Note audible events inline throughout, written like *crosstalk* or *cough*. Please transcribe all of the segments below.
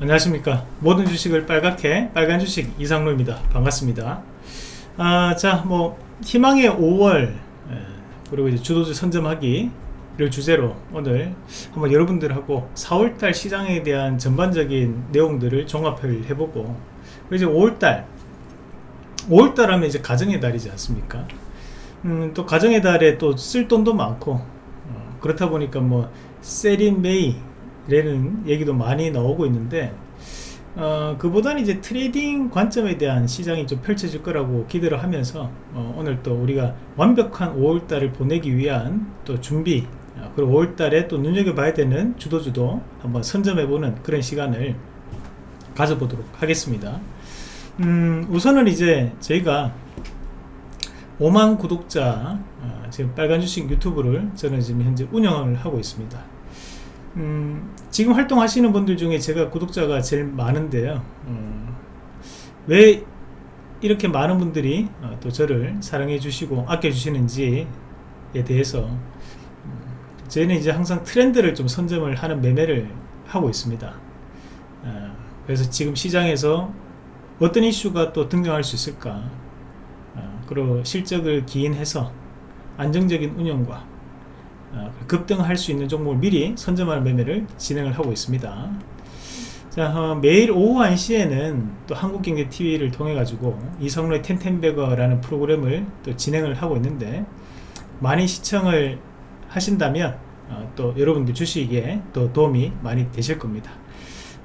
안녕하십니까. 모든 주식을 빨갛게 빨간 주식 이상로입니다. 반갑습니다. 아, 자뭐 희망의 5월 그리고 이제 주도주 선점하기를 주제로 오늘 한번 여러분들하고 4월달 시장에 대한 전반적인 내용들을 종합을 해보고 이제 5월달 5월달 하면 이제 가정의 달이지 않습니까? 음, 또 가정의 달에 또 쓸 돈도 많고 어, 그렇다 보니까 뭐 Sell in May 라는 얘기도 많이 나오고 있는데 어, 그보다는 이제 트레이딩 관점에 대한 시장이 좀 펼쳐질 거라고 기대를 하면서 어, 오늘 또 우리가 완벽한 5월달을 보내기 위한 또 준비 어, 그리고 5월달에 또 눈여겨봐야 되는 주도주도 한번 선점해보는 그런 시간을 가져보도록 하겠습니다. 음, 우선은 이제 저희가 5만 구독자 어, 지금 빨간 주식 유튜브를 저는 지금 현재 운영을 하고 있습니다 음, 지금 활동하시는 분들 중에 제가 구독자가 제일 많은데요. 음, 왜 이렇게 많은 분들이 어, 또 저를 사랑해 주시고 아껴 주시는지에 대해서 음, 저희는 이제 항상 트렌드를 좀 선점을 하는 매매를 하고 있습니다. 어, 그래서 지금 시장에서 어떤 이슈가 또 등장할 수 있을까? 어, 그리고 실적을 기인해서 안정적인 운영과 어, 급등할 수 있는 종목을 미리 선점하는 매매를 진행을 하고 있습니다. 자 어, 매일 오후 1시에는 또 한국경제TV를 통해 가지고 이성로의 텐텐베거라는 프로그램을 또 진행을 하고 있는데 많이 시청을 하신다면 어, 또 여러분들 주식에 또 도움이 많이 되실 겁니다.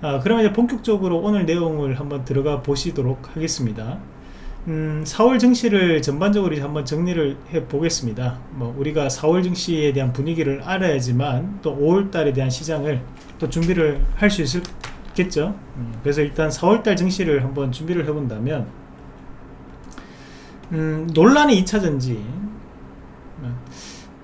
어, 그러면 이제 본격적으로 오늘 내용을 한번 들어가 보시도록 하겠습니다 음, 4월 증시를 전반적으로 한번 정리를 해 보겠습니다. 뭐 우리가 4월 증시에 대한 분위기를 알아야지만 또 5월달에 대한 시장을 또 준비를 할 수 있겠죠? 음, 그래서 일단 4월달 증시를 한번 준비를 해 본다면 음, 논란의 2차전지.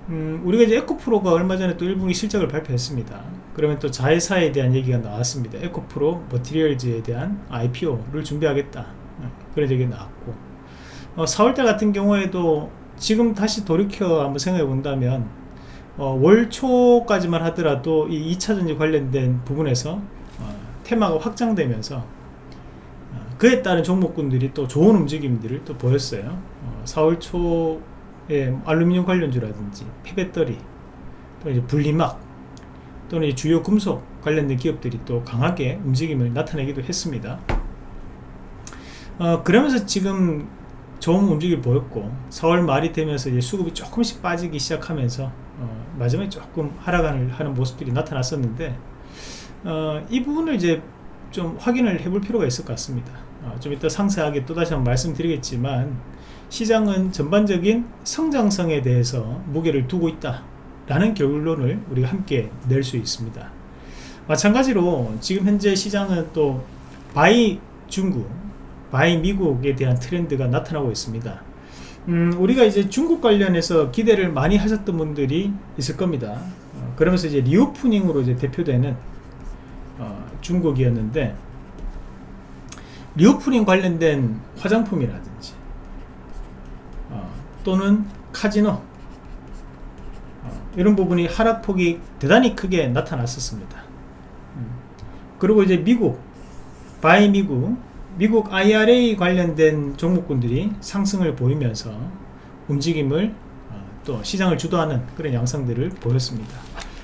음, 우리가 이제 에코프로가 얼마 전에 또 1분기 실적을 발표했습니다. 그러면 또 자회사에 대한 얘기가 나왔습니다. 에코프로 머티리얼즈에 대한 IPO를 준비하겠다 얘기 나왔고. 어, 4월달 같은 경우에도 지금 다시 돌이켜 한번 생각해 본다면 어, 월 초까지만 하더라도 이 2차전지 관련된 부분에서 어, 테마가 확장되면서 어, 그에 따른 종목군들이 또 좋은 움직임들을 또 보였어요. 4월 어, 초에 알루미늄 관련주라든지 폐배터리 또 이제 분리막 또는 주요 금속 관련된 기업들이 또 강하게 움직임을 나타내기도 했습니다 어, 그러면서 지금 좋은 움직임을 보였고 4월 말이 되면서 이제 수급이 조금씩 빠지기 시작하면서 어, 마지막에 조금 하락을 하는 모습들이 나타났었는데 어, 이 부분을 이제 좀 확인을 해볼 필요가 있을 것 같습니다. 어, 좀 이따 상세하게 또다시 한번 말씀드리겠지만 시장은 전반적인 성장성에 대해서 무게를 두고 있다 라는 결론을 우리가 함께 낼 수 있습니다. 마찬가지로 지금 현재 시장은 또 buy 중국 buy 미국에 대한 트렌드가 나타나고 있습니다. 음, 우리가 이제 중국 관련해서 기대를 많이 하셨던 분들이 있을 겁니다. 어, 그러면서 이제 reopening으로 이제 대표되는 어, 중국이었는데 reopening 관련된 화장품이라든지 어, 또는 카지노 어, 이런 부분이 하락폭이 대단히 크게 나타났었습니다. 음, 그리고 이제 미국 buy 미국 미국 IRA 관련된 종목군들이 상승을 보이면서 움직임을 어, 또 시장을 주도하는 그런 양상들을 보였습니다.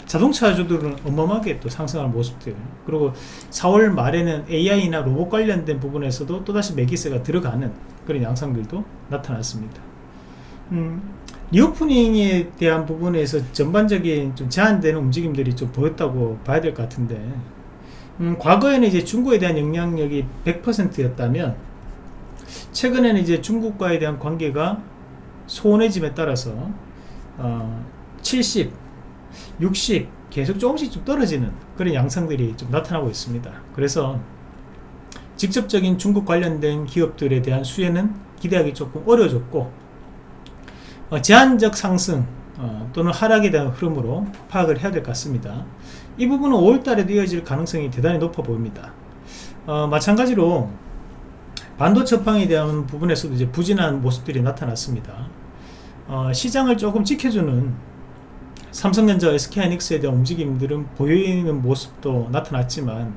자동차주들은 어마어마하게 또 상승하는 모습들. 그리고 4월 말에는 AI나 로봇 관련된 부분에서도 또다시 매수세가 들어가는 그런 양상들도 나타났습니다. 음, 리오프닝에 대한 부분에서 전반적인 좀 제한되는 움직임들이 좀 보였다고 봐야 될 것 같은데 음, 과거에는 이제 중국에 대한 영향력이 100%였다면 최근에는 이제 중국과에 대한 관계가 소원해짐에 따라서 어, 70, 60 계속 조금씩 좀 떨어지는 그런 양상들이 좀 나타나고 있습니다. 그래서 직접적인 중국 관련된 기업들에 대한 수혜는 기대하기 조금 어려워졌고 어, 제한적 상승 어, 또는 하락에 대한 흐름으로 파악을 해야 될 것 같습니다. 이 부분은 5월달에도 이어질 가능성이 대단히 높아 보입니다. 어, 마찬가지로 반도체 업황에 대한 부분에서도 이제 부진한 모습들이 나타났습니다. 어, 시장을 조금 지켜주는 삼성전자, SK하이닉스에 대한 움직임들은 보이는 모습도 나타났지만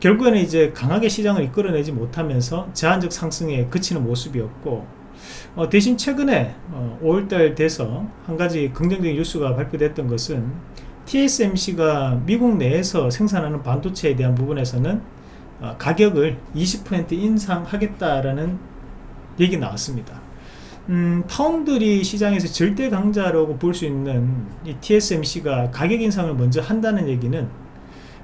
결국에는 이제 강하게 시장을 이끌어내지 못하면서 제한적 상승에 그치는 모습이었고 어, 대신 최근에 어, 5월달 돼서 한 가지 긍정적인 뉴스가 발표됐던 것은 TSMC가 미국 내에서 생산하는 반도체에 대한 부분에서는 어, 가격을 20% 인상하겠다라는 얘기 나왔습니다. 음, 파운드리 시장에서 절대 강자라고 볼 수 있는 이 TSMC가 가격 인상을 먼저 한다는 얘기는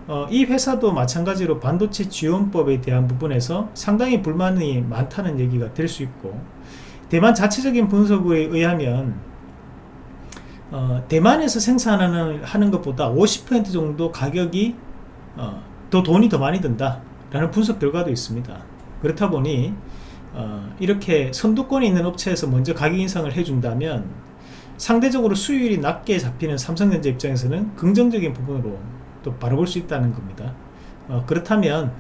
어, 이 회사도 마찬가지로 반도체 지원법에 대한 부분에서 상당히 불만이 많다는 얘기가 될 수 있고 대만 자체적인 분석에 의하면 어, 대만에서 생산하는 하는 것보다 50% 정도 가격이 어, 더 돈이 더 많이 든다 라는 분석 결과도 있습니다. 그렇다 보니 어, 이렇게 선두권에 있는 업체에서 먼저 가격 인상을 해준다면 상대적으로 수율이 낮게 잡히는 삼성전자 입장에서는 긍정적인 부분으로 또 바라볼 수 있다는 겁니다. 어, 그렇다면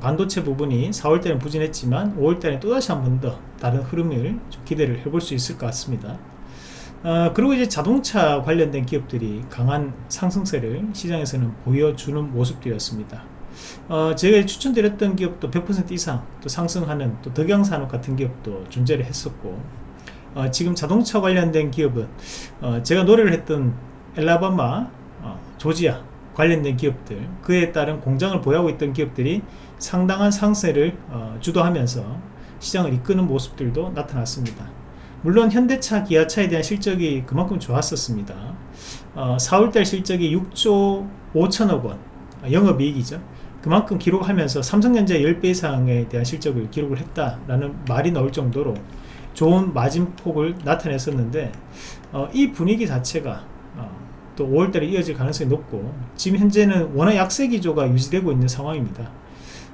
반도체 부분이 4월달은 부진했지만 5월달에 또다시 한 번 더 다른 흐름을 기대를 해볼 수 있을 것 같습니다 어, 그리고 이제 자동차 관련된 기업들이 강한 상승세를 시장에서는 보여주는 모습들이었습니다. 어, 제가 추천드렸던 기업도 100% 이상 또 상승하는 또 덕양산업 같은 기업도 존재를 했었고 어, 지금 자동차 관련된 기업은 어, 제가 노래를 했던 엘라바마 어, 조지아 관련된 기업들 그에 따른 공장을 보유하고 있던 기업들이 상당한 상세를 어, 주도하면서 시장을 이끄는 모습들도 나타났습니다 물론 현대차 기아차에 대한 실적이 그만큼 좋았었습니다. 어, 4월달 실적이 6조 5천억 원 영업이익이죠. 그만큼 기록하면서 삼성전자 10배 이상에 대한 실적을 기록을 했다라는 말이 나올 정도로 좋은 마진폭을 나타냈었는데 어, 이 분위기 자체가 어, 또 5월달에 이어질 가능성이 높고 지금 현재는 원화 약세 기조가 유지되고 있는 상황입니다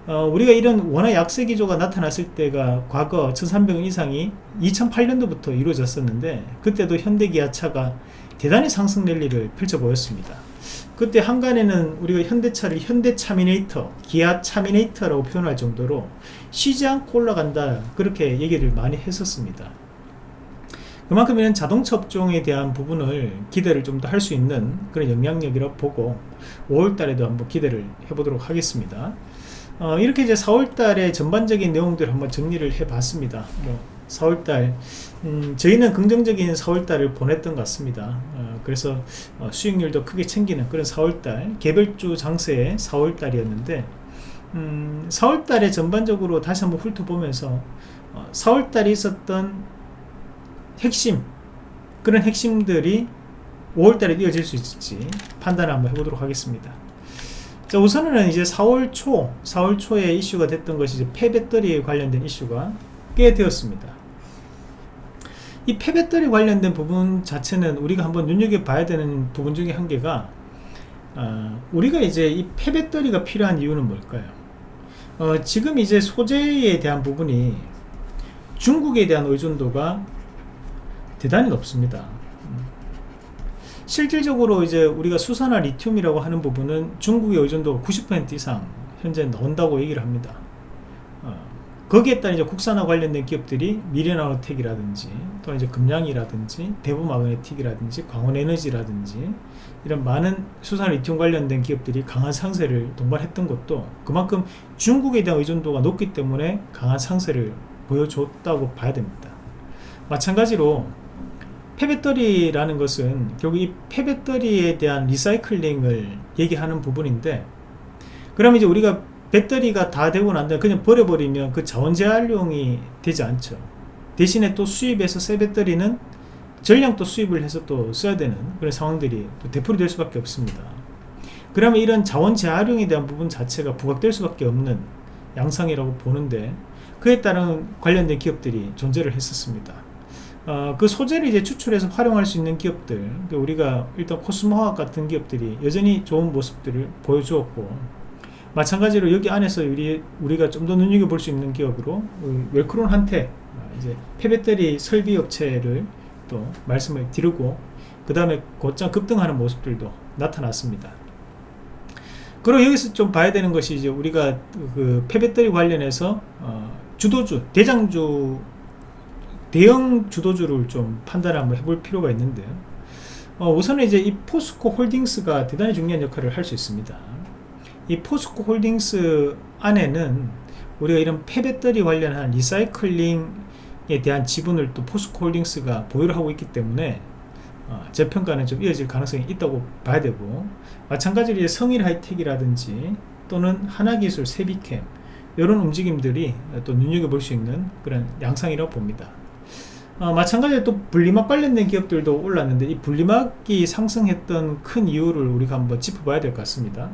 어, 우리가 이런 원화 약세 기조가 나타났을 때가 과거 1300원 이상이 2008년도부터 이루어졌었는데 그때도 현대기아차가 대단히 상승 랠리를 펼쳐 보였습니다. 그때 항간에는 우리가 현대차를 현대차미네이터 기아차미네이터라고 표현할 정도로 쉬지 않고 올라간다 그렇게 얘기를 많이 했었습니다. 그만큼 이런 자동차 업종에 대한 부분을 기대를 좀 더 할 수 있는 그런 영향력이라고 보고 5월달에도 한번 기대를 해보도록 하겠습니다 어, 이렇게 이제 4월달의 전반적인 내용들을 한번 정리를 해봤습니다. 뭐 4월달 음, 저희는 긍정적인 4월달을 보냈던 것 같습니다. 어, 그래서 어, 수익률도 크게 챙기는 그런 4월달 개별주 장세의 4월달이었는데 음, 4월달에 전반적으로 다시 한번 훑어보면서 어, 4월달에 있었던 핵심 그런 핵심들이 5월달에 이어질 수 있을지 판단을 한번 해보도록 하겠습니다 자 우선은 이제 4월 초 4월 초에 이슈가 됐던 것이 이제 폐배터리에 관련된 이슈가 꽤 되었습니다 이 폐배터리 관련된 부분 자체는 우리가 한번 눈여겨봐야 되는 부분 중에 한 개가 어, 우리가 이제 이 폐배터리가 필요한 이유는 뭘까요? 어, 지금 이제 소재에 대한 부분이 중국에 대한 의존도가 대단히 높습니다. 실질적으로 이제 우리가 수산화 리튬이라고 하는 부분은 중국의 의존도가 90% 이상 현재 나온다고 얘기를 합니다. 거기에 따른 이제 국산화 관련된 기업들이 미래나노텍이라든지 또 이제 금양이라든지 대부마그네틱이라든지 광원에너지라든지 이런 많은 수산 리튬 관련된 기업들이 강한 상세를 동반했던 것도 그만큼 중국에 대한 의존도가 높기 때문에 강한 상세를 보여줬다고 봐야 됩니다. 마찬가지로 폐배터리라는 것은 결국 이 폐배터리에 대한 리사이클링을 얘기하는 부분인데 그럼 이제 우리가 배터리가 다 되고 난 다음에 그냥 버려버리면 그 자원 재활용이 되지 않죠. 대신에 또 수입해서 새 배터리는 전량 또 수입을 해서 또 써야 되는 그런 상황들이 또 되풀이 될 수밖에 없습니다. 그러면 이런 자원 재활용에 대한 부분 자체가 부각될 수밖에 없는 양상이라고 보는데 그에 따른 관련된 기업들이 존재를 했었습니다 어, 그 소재를 이제 추출해서 활용할 수 있는 기업들 그러니까 우리가 일단 코스모화학 같은 기업들이 여전히 좋은 모습들을 보여주었고 마찬가지로 여기 안에서 우리, 우리가 좀 더 눈여겨볼 수 있는 기업으로 웰크론한테 어, 이제 폐배터리 설비 업체를 또 말씀을 드리고 그 다음에 곧장 급등하는 모습들도 나타났습니다. 그리고 여기서 좀 봐야 되는 것이 이제 우리가 그 폐배터리 관련해서 어 주도주 대장주 대형 주도주를 좀 판단을 한번 해볼 필요가 있는데요 어 우선은 이제 이 포스코 홀딩스가 대단히 중요한 역할을 할 수 있습니다 이 포스코 홀딩스 안에는 우리가 이런 폐배터리 관련한 리사이클링에 대한 지분을 또 포스코 홀딩스가 보유를 하고 있기 때문에 어, 재평가는 좀 이어질 가능성이 있다고 봐야 되고 마찬가지로 이제 성일하이텍이라든지 또는 하나기술, 새빗켐 이런 움직임들이 또 눈여겨볼 수 있는 그런 양상이라고 봅니다. 어, 마찬가지로 또 분리막 관련된 기업들도 올랐는데 이 분리막이 상승했던 큰 이유를 우리가 한번 짚어봐야 될 것 같습니다.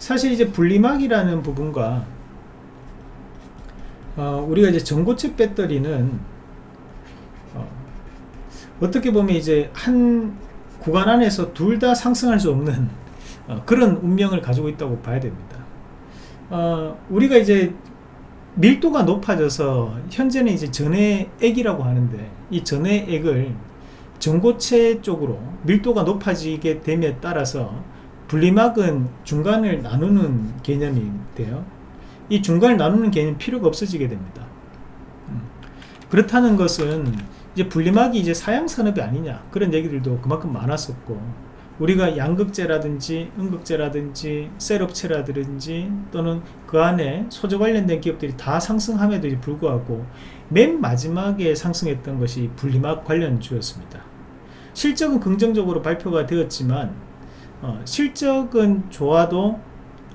사실 이제 분리막이라는 부분과 어, 우리가 이제 전고체 배터리는 어, 떻게 보면 이제 한 구간 안에서 둘 다 상승할 수 없는 어, 그런 운명을 가지고 있다고 봐야 됩니다. 어, 우리가 이제 밀도가 높아져서 현재는 이제 전해액이라고 하는데 이 전해액을 전고체 쪽으로 밀도가 높아지게 됨에 따라서 분리막은 중간을 나누는 개념이 돼요. 이 중간을 나누는 개념 필요가 없어지게 됩니다. 음. 그렇다는 것은 이제 분리막이 이제 사양 산업이 아니냐 그런 얘기들도 그만큼 많았었고 우리가 양극재라든지 음극재라든지 셀업체라든지 또는 그 안에 소재 관련된 기업들이 다 상승함에도 불구하고 맨 마지막에 상승했던 것이 분리막 관련주였습니다. 실적은 긍정적으로 발표가 되었지만 어, 실적은 좋아도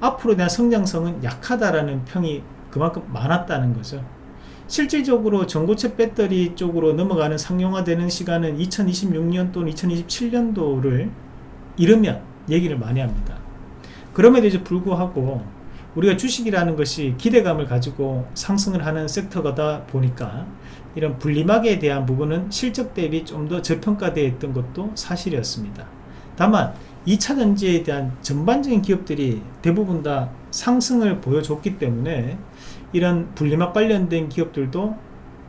앞으로 대한 성장성은 약하다라는 평이 그만큼 많았다는 거죠. 실질적으로 전고체 배터리 쪽으로 넘어가는 상용화되는 시간은 2026년 또는 2027년도를 이러면 얘기를 많이 합니다. 그럼에도 이제 불구하고 우리가 주식이라는 것이 기대감을 가지고 상승을 하는 섹터가다 보니까 이런 분리막에 대한 부분은 실적 대비 좀 더 저평가되어 있던 것도 사실이었습니다. 다만 2차 전지에 대한 전반적인 기업들이 대부분 다 상승을 보여줬기 때문에 이런 분리막 관련된 기업들도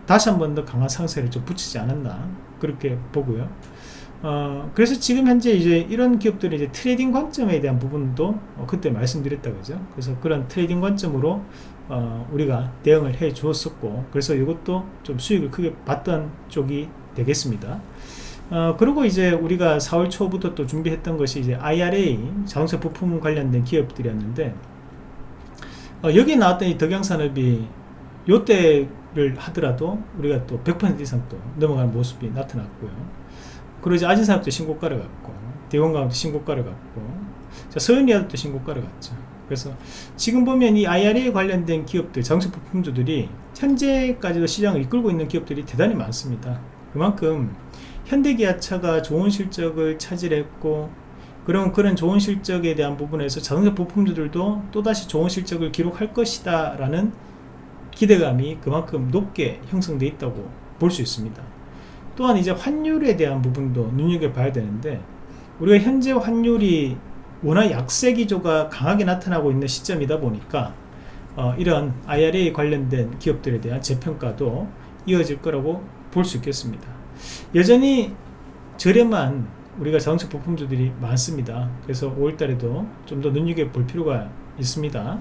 다시 한 번 더 강한 상승을 좀 붙이지 않았나 그렇게 보고요. 어, 그래서 지금 현재 이제 이런 기업들이 이제 트레이딩 관점에 대한 부분도 어, 그때 말씀드렸다 그죠? 그래서 그런 트레이딩 관점으로 어, 우리가 대응을 해 주었었고 그래서 이것도 좀 수익을 크게 봤던 쪽이 되겠습니다. 어, 그리고 이제 우리가 4월 초부터 또 준비했던 것이 이제 IRA 자동차 부품 관련된 기업들이었는데 어, 여기 나왔던 이 덕양산업이 요때를 하더라도 우리가 또 100% 이상 또 넘어가는 모습이 나타났고요 이제 아진산업도 신고가를 갔고 대원가업도 신고가를 자, 서현리아도 신고가를 갔죠. 그래서 지금 보면 이 IRA 관련된 기업들 자동차 부품주들이 현재까지도 시장을 이끌고 있는 기업들이 대단히 많습니다. 그만큼 현대기아차가 좋은 실적을 차지했고 그럼 그런 좋은 실적에 대한 부분에서 자동차 부품주들도 또다시 좋은 실적을 기록할 것이다 라는 기대감이 그만큼 높게 형성되어 있다고 볼 수 있습니다 또한 이제 환율에 대한 부분도 눈여겨봐야 되는데 우리가 현재 환율이 워낙 약세 기조가 강하게 나타나고 있는 시점이다 보니까 어, 이런 IRA 관련된 기업들에 대한 재평가도 이어질 거라고 볼 수 있겠습니다. 여전히 저렴한 우리가 자동차 부품주들이 많습니다. 그래서 5월달에도 좀 더 눈여겨볼 필요가 있습니다.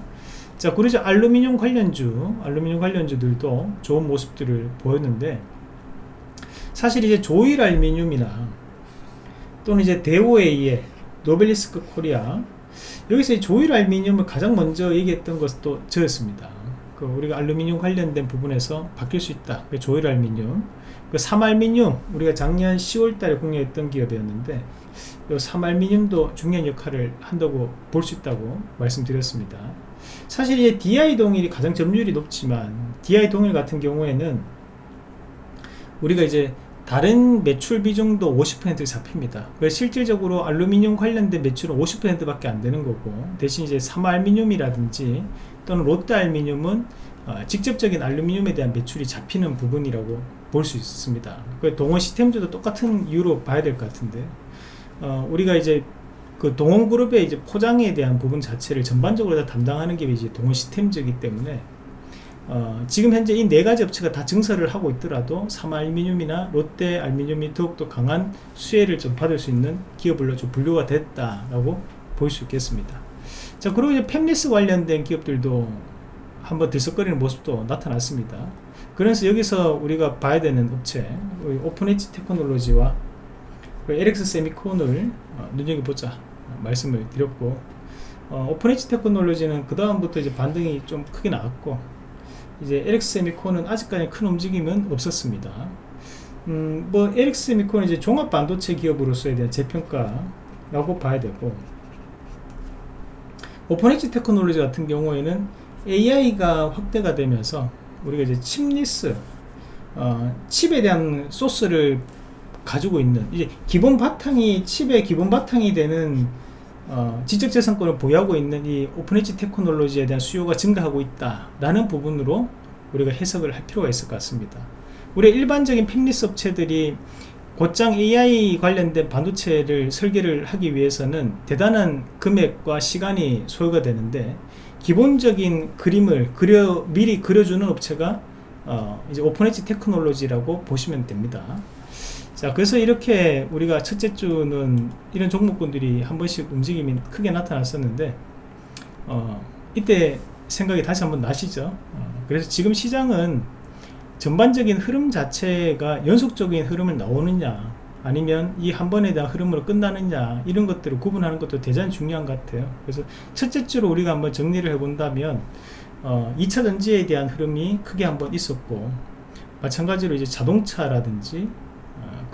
자 그러죠 알루미늄 관련주 알루미늄 관련주들도 좋은 모습들을 보였는데 사실 이제 조일 알미늄이나 또는 이제 대오에이의 노벨리스크 코리아 여기서 조일 알미늄을 가장 먼저 얘기했던 것도 저였습니다. 그 우리가 알루미늄 관련된 부분에서 바뀔 수 있다. 그 조일 알미늄, 그 삼알미늄 우리가 작년 10월달에 공개했던 기업이었는데 이 삼알미늄도 중요한 역할을 한다고 볼 수 있다고 말씀드렸습니다. 사실 이제 DI 동일이 가장 점유율이 높지만 DI 동일 같은 경우에는 우리가 이제 다른 매출 비중도 50% 잡힙니다. 실질적으로 알루미늄 관련된 매출은 50%밖에 안 되는 거고 대신 이제 삼알미늄이라든지 또는 롯데 알미늄은 어, 직접적인 알루미늄에 대한 매출이 잡히는 부분이라고 볼 수 있습니다. 동원 시스템즈도 똑같은 이유로 봐야 될 것 같은데 어, 우리가 이제 그 동원그룹의 이제 포장에 대한 부분 자체를 전반적으로 다 담당하는 게 이제 동원 시스템즈이기 때문에 어, 지금 현재 이 네 가지 업체가 다 증설을 하고 있더라도 삼아알미늄이나 롯데 알미늄이 더욱더 강한 수혜를 좀 받을 수 있는 기업으로 좀 분류가 됐다라고 볼 수 있겠습니다. 자 그리고 이제 팹리스 관련된 기업들도 한번 들썩거리는 모습도 나타났습니다. 그래서 여기서 우리가 봐야 되는 업체 오픈엣지 테크놀로지와 LX 세미콘을 어, 눈여겨보자 말씀을 드렸고 어, 오픈엣지 테크놀로지는 그 다음부터 이제 반등이 좀 크게 나왔고 이제 LX 세미콘은 아직까지 큰 움직임은 없었습니다. 음, 뭐 LX 세미콘은 이제 종합 반도체 기업으로서에 대한 재평가라고 봐야 되고 오픈엣지 테크놀로지 같은 경우에는 AI가 확대가 되면서 우리가 이제 칩리스 어, 칩에 대한 소스를 가지고 있는 이제 기본 바탕이 칩의 기본 바탕이 되는 어, 지적재산권을 보유하고 있는 이 오픈엣지 테크놀로지에 대한 수요가 증가하고 있다라는 부분으로 우리가 해석을 할 필요가 있을 것 같습니다. 우리 일반적인 팹리스 업체들이 곧장 AI 관련된 반도체를 설계를 하기 위해서는 대단한 금액과 시간이 소요가 되는데 기본적인 그림을 그려 미리 그려주는 업체가 어, 이제 오픈엣지 테크놀로지라고 보시면 됩니다. 자 그래서 이렇게 우리가 첫째 주는 이런 종목군들이 한 번씩 움직임이 크게 나타났었는데 어, 이때 생각이 다시 한번 나시죠? 어, 그래서 지금 시장은 전반적인 흐름 자체가 연속적인 흐름을 나오느냐 아니면 이 한 번에 대한 흐름으로 끝나느냐 이런 것들을 구분하는 것도 대단히 중요한 것 같아요. 그래서 첫째 주로 우리가 한번 정리를 해 본다면 어, 2차 전지에 대한 흐름이 크게 한번 있었고 마찬가지로 이제 자동차라든지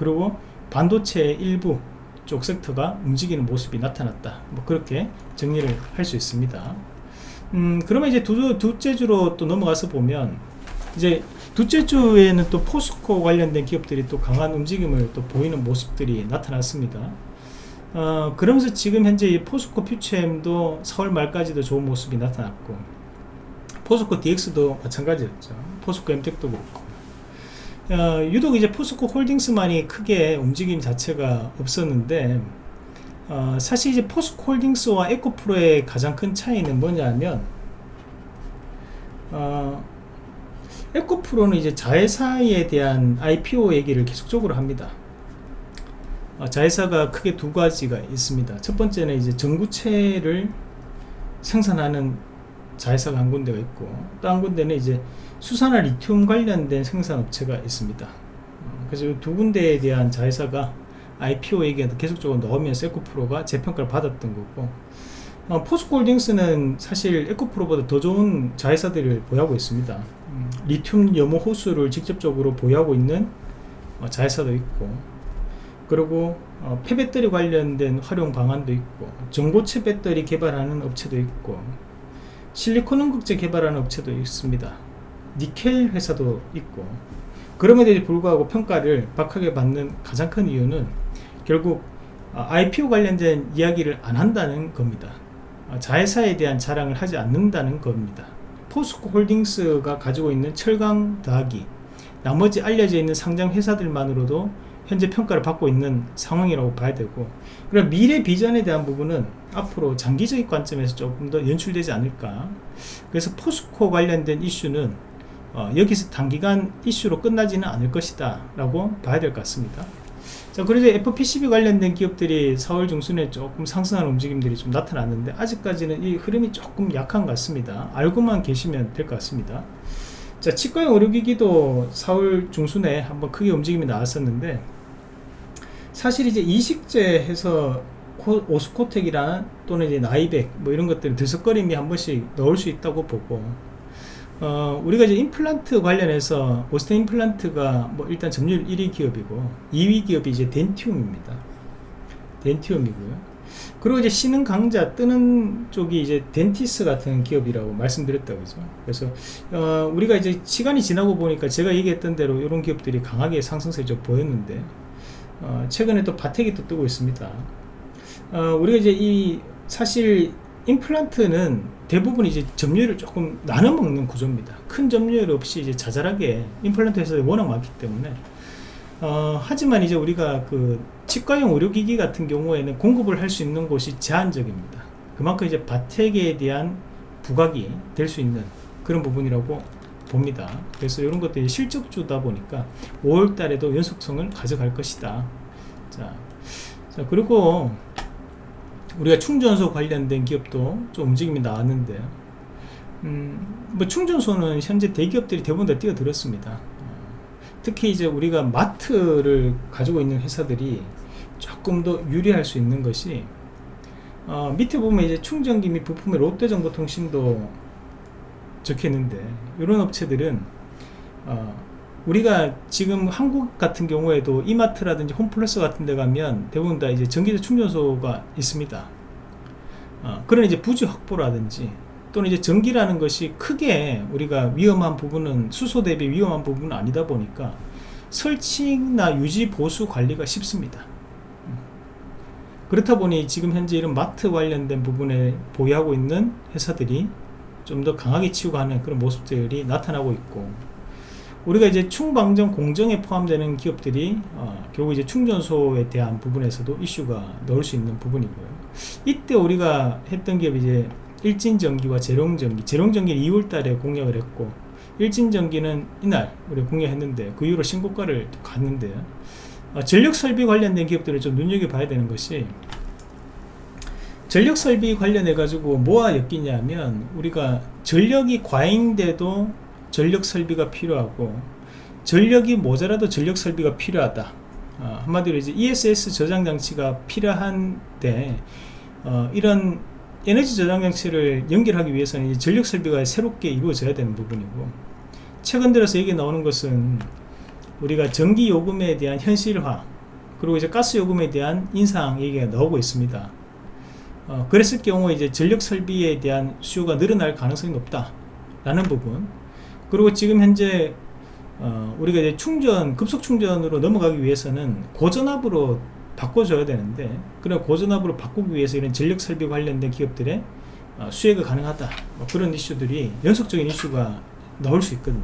그리고 반도체의 일부 쪽 섹터가 움직이는 모습이 나타났다. 뭐 그렇게 정리를 할 수 있습니다. 음 그러면 이제 두, 둘째 주로 또 넘어가서 보면 이제 둘째 주에는 또 포스코 관련된 기업들이 또 강한 움직임을 또 보이는 모습들이 나타났습니다. 어, 그러면서 지금 현재 포스코 퓨처엠도 4월 말까지도 좋은 모습이 나타났고 포스코 DX도 마찬가지였죠. 포스코 엠텍도 그렇고 어, 유독 이제 포스코 홀딩스만이 크게 움직임 자체가 없었는데 어, 사실 이제 포스코 홀딩스와 에코프로의 가장 큰 차이는 뭐냐면 어, 에코프로는 이제 자회사에 대한 IPO 얘기를 계속적으로 합니다. 어, 자회사가 크게 두 가지가 있습니다. 첫 번째는 이제 전구체를 생산하는 자회사가 한 군데가 있고 또 한 군데는 이제 수산화 리튬 관련된 생산업체가 있습니다. 어, 그래서 두 군데에 대한 자회사가 IPO 얘기가 계속적으로 넣으면서 에코프로가 재평가를 받았던 거고 어, 포스코홀딩스는 사실 에코프로보다 더 좋은 자회사들을 보유하고 있습니다. 음, 리튬 염호 호수를 직접적으로 보유하고 있는 어, 자회사도 있고 그리고 어, 폐배터리 관련된 활용 방안도 있고 전고체 배터리 개발하는 업체도 있고 실리콘 응급제 개발하는 업체도 있습니다. 니켈 회사도 있고 그럼에도 불구하고 평가를 박하게 받는 가장 큰 이유는 결국 IPO 아, 관련된 이야기를 안 한다는 겁니다. 아, 자회사에 대한 자랑을 하지 않는다는 겁니다. 포스코 홀딩스가 가지고 있는 철강 더하기 나머지 알려져 있는 상장 회사들만으로도 현재 평가를 받고 있는 상황이라고 봐야 되고 그럼 미래 비전에 대한 부분은 앞으로 장기적인 관점에서 조금 더 연출되지 않을까. 그래서 포스코 관련된 이슈는 어, 여기서 단기간 이슈로 끝나지는 않을 것이다 라고 봐야 될 것 같습니다. 자 그래도 FPCB 관련된 기업들이 4월 중순에 조금 상승하는 움직임들이 좀 나타났는데 아직까지는 이 흐름이 조금 약한 것 같습니다. 알고만 계시면 될 것 같습니다. 자 치과형 의료기기도 4월 중순에 한번 크게 움직임이 나왔었는데 사실 이제 이식제 해서 오스코텍이나 또는 이제 나이백 뭐 이런 것들 들썩거림이 한 번씩 넣을 수 있다고 보고 어, 우리가 이제 임플란트 관련해서 오스테 임플란트가 뭐 일단 점유율 1위 기업이고 2위 기업이 이제 덴티움입니다. 덴티움이고요. 그리고 이제 신흥 강자 뜨는 쪽이 이제 덴티스 같은 기업이라고 말씀드렸다 그죠. 그래서 어, 우리가 이제 시간이 지나고 보니까 제가 얘기했던 대로 이런 기업들이 강하게 상승세를 좀 보였는데 어, 최근에 또 바텍이 또 뜨고 있습니다. 어, 우리가 이제 이 사실 임플란트는 대부분 이제 점유율을 조금 나눠 먹는 구조입니다. 큰 점유율 없이 이제 자잘하게 임플란트 회사들이 워낙 많기 때문에 어, 하지만 이제 우리가 그 치과용 의료기기 같은 경우에는 공급을 할 수 있는 곳이 제한적입니다. 그만큼 이제 바텍에 대한 부각이 될 수 있는 그런 부분이라고 봅니다. 그래서 이런 것들이 실적주다 보니까 5월 달에도 연속성을 가져갈 것이다. 자, 자 그리고 우리가 충전소 관련된 기업도 좀 움직임이 나왔는데 음, 뭐 충전소는 현재 대기업들이 대부분 다 뛰어들었습니다. 특히 이제 우리가 마트를 가지고 있는 회사들이 조금 더 유리할 수 있는 것이 어, 밑에 보면 이제 충전기 및 부품의 롯데정보통신도 적혀 있는데 이런 업체들은 어, 우리가 지금 한국 같은 경우에도 이마트라든지 홈플러스 같은 데 가면 대부분 다 이제 전기차 충전소가 있습니다 어, 그런 이제 부지 확보라든지 또는 이제 전기라는 것이 크게 우리가 위험한 부분은 수소 대비 위험한 부분은 아니다 보니까 설치나 유지 보수 관리가 쉽습니다 음. 그렇다 보니 지금 현재 이런 마트 관련된 부분에 보유하고 있는 회사들이 좀 더 강하게 치우고 하는 그런 모습들이 나타나고 있고 우리가 이제 충방전 공정에 포함되는 기업들이 어, 결국 이제 충전소에 대한 부분에서도 이슈가 넣을 수 있는 부분이고요. 이때 우리가 했던 기업이 이제 일진전기와 재롱전기, 재롱전기는 2월달에 공약을 했고 일진전기는 이날 우리 공약했는데 그 이후로 신고가를 갔는데 어, 전력설비 관련된 기업들을 좀 눈여겨봐야 되는 것이 전력설비 관련해 가지고 뭐와 엮이냐면 우리가 전력이 과잉돼도 전력 설비가 필요하고 전력이 모자라도 전력 설비가 필요하다. 어, 한마디로 이제 ESS 저장 장치가 필요한데 어, 이런 에너지 저장 장치를 연결하기 위해서는 전력 설비가 새롭게 이루어져야 되는 부분이고 최근 들어서 얘기 나오는 것은 우리가 전기 요금에 대한 현실화 그리고 이제 가스 요금에 대한 인상 얘기가 나오고 있습니다. 어, 그랬을 경우 이제 전력 설비에 대한 수요가 늘어날 가능성이 높다 라는 부분 그리고 지금 현재 어, 우리가 이제 충전 급속 충전으로 넘어가기 위해서는 고전압으로 바꿔줘야 되는데 그런 고전압으로 바꾸기 위해서 이런 전력 설비 관련된 기업들의 어, 수혜가 가능하다. 뭐 그런 이슈들이 연속적인 이슈가 나올 수 있거든요.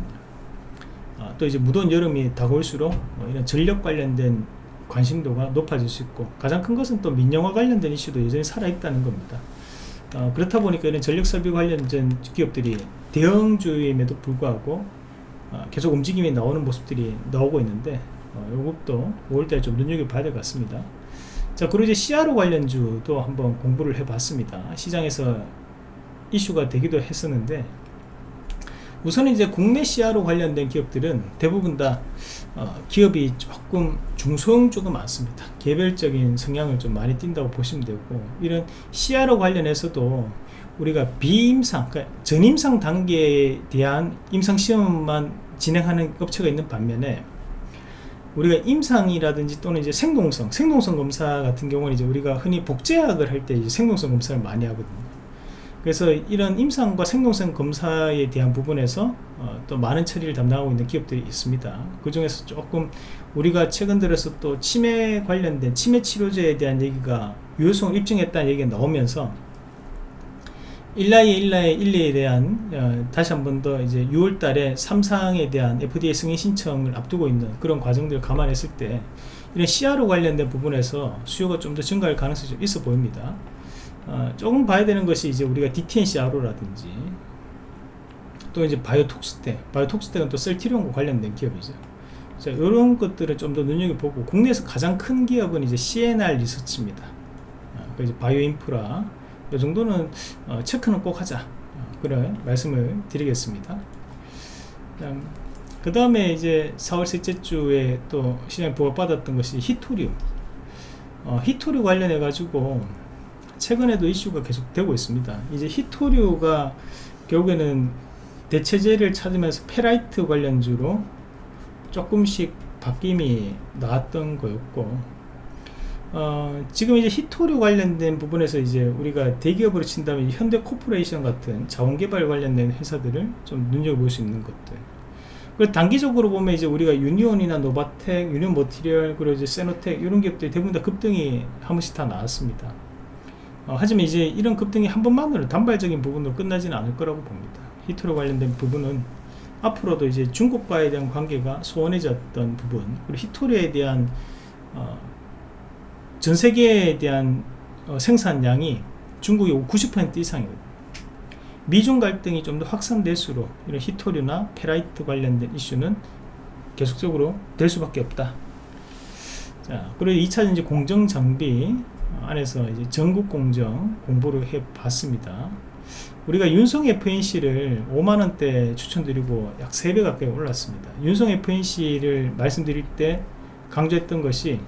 어, 또 이제 무더운 여름이 다가올수록 뭐 이런 전력 관련된 관심도가 높아질 수 있고 가장 큰 것은 또 민영화 관련된 이슈도 여전히 살아있다는 겁니다 어, 그렇다 보니까 이런 전력 설비 관련된 기업들이 대형주임에도 불구하고 어, 계속 움직임이 나오는 모습들이 나오고 있는데 어, 요것도 5월달에 좀 눈여겨봐야 될 것 같습니다. 자 그리고 이제 CRO 관련주도 한번 공부를 해봤습니다. 시장에서 이슈가 되기도 했었는데 우선 이제 국내 CRO 관련된 기업들은 대부분 다 어, 기업이 조금 중소형주가 많습니다. 개별적인 성향을 좀 많이 띈다고 보시면 되고 이런 CRO 관련해서도 우리가 비임상 그러니까 전임상 단계에 대한 임상시험만 진행하는 업체가 있는 반면에 우리가 임상이라든지 또는 이제 생동성 생동성 검사 같은 경우는 이제 우리가 흔히 복제약을 할때 생동성 검사를 많이 하거든요 그래서 이런 임상과 생동성 검사에 대한 부분에서 어, 또 많은 처리를 담당하고 있는 기업들이 있습니다 그 중에서 조금 우리가 최근 들어서 또 치매 관련된 치매 치료제에 대한 얘기가 유효성을 입증했다는 얘기가 나오면서 일라이 일라이 일리에 대한 어, 다시 한 번 더 이제 6월달에 삼상에 대한 FDA 승인 신청을 앞두고 있는 그런 과정들을 감안했을 때 이런 CRO 관련된 부분에서 수요가 좀 더 증가할 가능성이 좀 있어 보입니다. 어, 조금 봐야 되는 것이 이제 우리가 DTNCRO라든지 또 이제 바이오톡스텍, 바이오톡스텍은 또 셀티리온과 관련된 기업이죠. 자, 이런 것들을 좀 더 눈여겨보고 국내에서 가장 큰 기업은 이제 CNR 리서치입니다. 어, 그 이제 바이오인프라 이 정도는 어, 체크는 꼭 하자 어, 그런 말씀을 드리겠습니다 그 다음에 이제 4월 셋째 주에 또 시장에 보고받았던 것이 히토리움 어, 희토류 관련해 가지고 최근에도 이슈가 계속 되고 있습니다 이제 희토류가 결국에는 대체제를 찾으면서 페라이트 관련주로 조금씩 바뀜이 나왔던 거였고 어, 지금 이제 희토류 관련된 부분에서 이제 우리가 대기업으로 친다면 현대 코퍼레이션 같은 자원개발 관련된 회사들을 좀 눈여겨볼 수 있는 것들 그리고 단기적으로 보면 이제 우리가 유니온이나 노바텍, 유니온 머티리얼, 그리고 이제 세노텍 이런 기업들이 대부분 다 급등이 한 번씩 다 나왔습니다. 어, 하지만 이제 이런 급등이 한 번만으로 단발적인 부분으로 끝나지는 않을 거라고 봅니다. 히토류 관련된 부분은 앞으로도 이제 중국과에 대한 관계가 소원해졌던 부분, 그리고 히토류에 대한 어, 전 세계에 대한 어, 생산량이 중국이 90% 이상이거든요. 미중 갈등이 좀 더 확산될수록 이런 히토류나 페라이트 관련된 이슈는 계속적으로 될 수밖에 없다. 자, 그리고 2차 이제 공정 장비 안에서 이제 전국 공정 공부를 해 봤습니다. 우리가 윤성 FNC를 5만원대 추천드리고 약 3배 가까이 올랐습니다. 윤성 FNC를 말씀드릴 때 강조했던 것이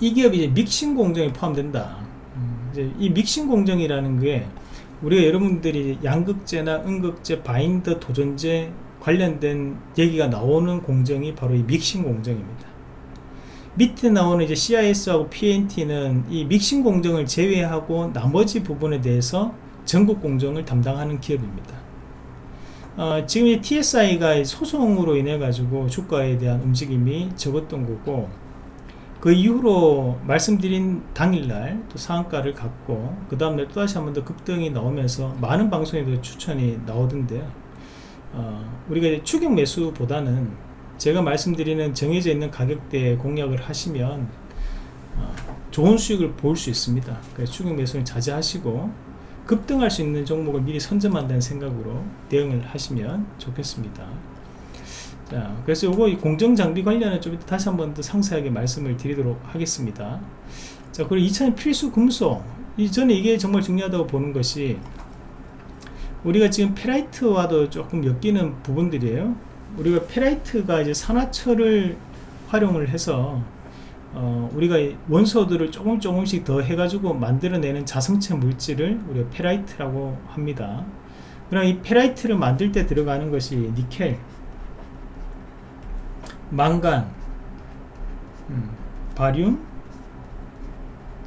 이 기업이 이제 믹싱 공정에 포함된다. 음, 이제 이 믹싱 공정이라는 게 우리가 여러분들이 양극재나 음극재, 바인더, 도전재 관련된 얘기가 나오는 공정이 바로 이 믹싱 공정입니다. 밑에 나오는 이제 CIS하고 PNT는 이 믹싱 공정을 제외하고 나머지 부분에 대해서 전국 공정을 담당하는 기업입니다. 어, 지금 이 TSI가 소송으로 인해 가지고 주가에 대한 움직임이 적었던 거고 그 이후로 말씀드린 당일날 또 상한가를 갖고 그 다음날 또다시 한 번 더 급등이 나오면서 많은 방송에도 추천이 나오던데요 어, 우리가 추격 매수보다는 제가 말씀드리는 정해져 있는 가격대에 공략을 하시면 어, 좋은 수익을 볼 수 있습니다 그래서 추격 매수는 자제하시고 급등할 수 있는 종목을 미리 선점한다는 생각으로 대응을 하시면 좋겠습니다 자, 그래서 요거 공정 장비 관련은 좀 다시 한번 더 상세하게 말씀을 드리도록 하겠습니다. 자, 그리고 2차는 필수 금속. 이 저는 이게 정말 중요하다고 보는 것이 우리가 지금 페라이트와도 조금 엮이는 부분들이에요. 우리가 페라이트가 이제 산화철을 활용을 해서 어, 우리가 원소들을 조금 조금씩 더 해가지고 만들어내는 자성체 물질을 우리가 페라이트라고 합니다. 그럼 이 페라이트를 만들 때 들어가는 것이 니켈, 망간, 음, 바륨,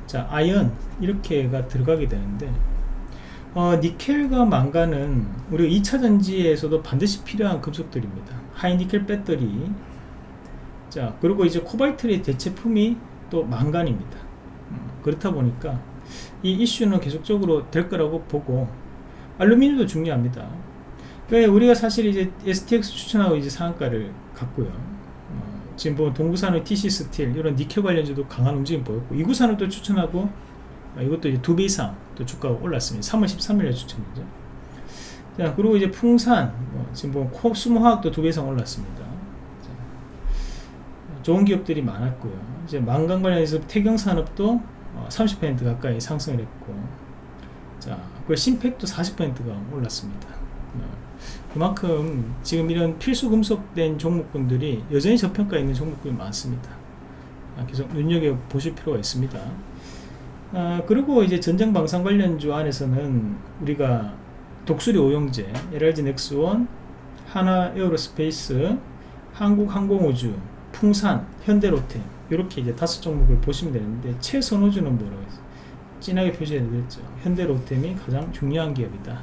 자 아연 이렇게가 들어가게 되는데 어, 니켈과 망간은 우리가 2차 전지에서도 반드시 필요한 금속들입니다. 하이니켈 배터리 자 그리고 이제 코발트의 대체품이 또 망간입니다. 음, 그렇다 보니까 이 이슈는 계속적으로 될 거라고 보고 알루미늄도 중요합니다. 왜 우리가 사실 이제 STX 추천하고 이제 상한가를 갖고요. 지금 보면 동국산업 TCC 스틸 이런 니켈 관련주도 강한 움직임 보였고 이구산업 또 추천하고 아, 이것도 이제 두 배 이상 또 주가가 올랐습니다. 3월 13일에 추천이죠. 자 그리고 이제 풍산 뭐 지금 보면 코스모화학도 두 배 이상 올랐습니다. 자, 좋은 기업들이 많았고요. 이제 망간 관련해서 태경산업도 30% 어, 가까이 상승을 했고 자, 그 심팩도 40%가 올랐습니다. 그만큼 지금 이런 필수 금속된 종목군들이 여전히 저평가 있는 종목군이 많습니다. 아, 계속 눈여겨 보실 필요가 있습니다. 아, 그리고 이제 전장 방산 관련주 안에서는 우리가 독수리 오형제, LIG 넥스원, 한화 에어로스페이스, 한국항공우주, 풍산, 현대로템 이렇게 이제 다섯 종목을 보시면 되는데 최선호주는 뭐라고 했어요? 진하게 표시해드렸죠. 현대로템이 가장 중요한 기업이다.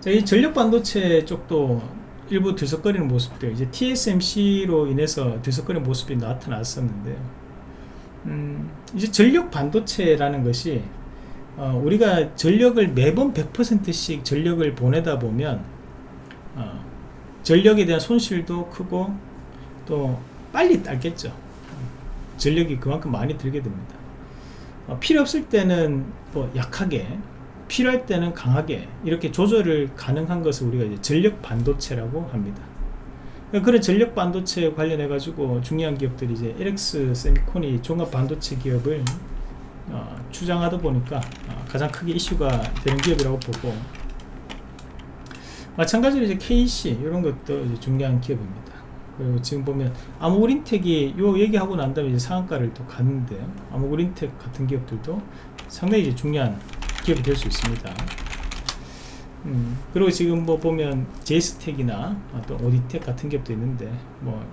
자, 이 전력 반도체 쪽도 일부 들썩거리는 모습들 이제 TSMC로 인해서 들썩거리는 모습이 나타났었는데요. 음, 이제 전력 반도체라는 것이 어, 우리가 전력을 매번 100%씩 전력을 보내다 보면 어, 전력에 대한 손실도 크고 또 빨리 딸겠죠. 전력이 그만큼 많이 들게 됩니다. 어, 필요 없을 때는 뭐 약하게 필요할 때는 강하게 이렇게 조절을 가능한 것을 우리가 이제 전력 반도체라고 합니다. 그런 전력 반도체 관련해 가지고 중요한 기업들이 이제 LX 세미콘이 종합 반도체 기업을 어, 추장하다 보니까 어, 가장 크게 이슈가 되는 기업이라고 보고 마찬가지로 이제 KC 이런 것도 이제 중요한 기업입니다. 그리고 지금 보면 아무그린텍이 요 얘기하고 난 다음에 이제 상한가를 또 갔는데 아무그린텍 같은 기업들도 상당히 이제 중요한 기업이 될 수 있습니다. 음, 그리고 지금 뭐 보면 제이스텍이나 또 오디텍 같은 기업도 있는데 뭐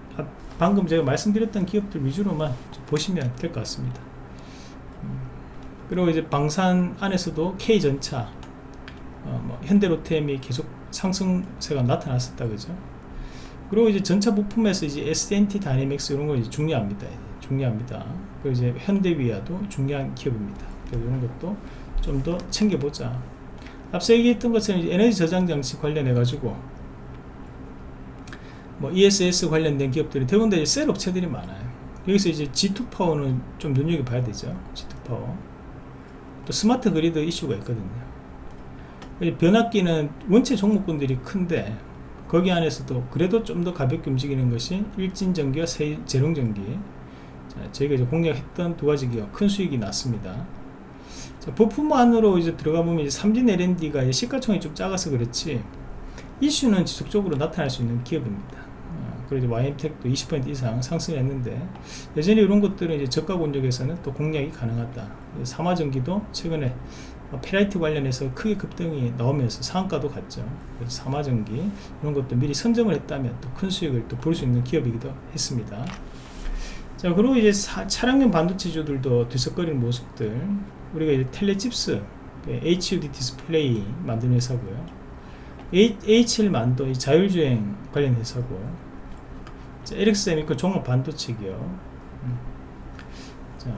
방금 제가 말씀드렸던 기업들 위주로만 보시면 될 것 같습니다. 음, 그리고 이제 방산 안에서도 K전차, 어, 뭐 현대로템이 계속 상승세가 나타났었다 그죠? 그리고 이제 전차 부품에서 이제 S&T 다이내믹스 이런 거 이제 중요합니다. 중요합니다. 그리고 이제 현대위아도 중요한 기업입니다. 이런 것도 좀 더 챙겨보자 앞서 얘기했던 것처럼 에너지 저장 장치 관련해 가지고 뭐 ESS 관련된 기업들이 대부분 다 셀 업체들이 많아요 여기서 이제 G2 파워는 좀 눈여겨봐야 되죠 G2 파워 또 스마트 그리드 이슈가 있거든요. 변압기는 원체 종목군들이 큰데 거기 안에서도 그래도 좀 더 가볍게 움직이는 것이 일진전기와 제룡전기. 저희가 이제 공략했던 두 가지 기업 큰 수익이 났습니다. 자, 부품 안으로 이제 들어가 보면 이제 삼진 L&D가 시가총이 좀 작아서 그렇지. 이슈는 지속적으로 나타날 수 있는 기업입니다. 어, 그래도 YM텍도 20% 이상 상승했는데 여전히 이런 것들은 이제 저가 권역에서는 또 공략이 가능하다. 사마전기도 최근에 페라이트 관련해서 크게 급등이 나오면서 상한가도 갔죠. 그래서 사마전기 이런 것도 미리 선점을 했다면 또 큰 수익을 또 볼 수 있는 기업이기도 했습니다. 자 그리고 이제 사, 차량용 반도체주들도 들썩거리는 모습들 우리가 이제 텔레칩스 HUD 디스플레이 만드는 회사고요 HL만도 자율주행 관련 회사고 LX세미콘 종합 반도체고요. 음. 자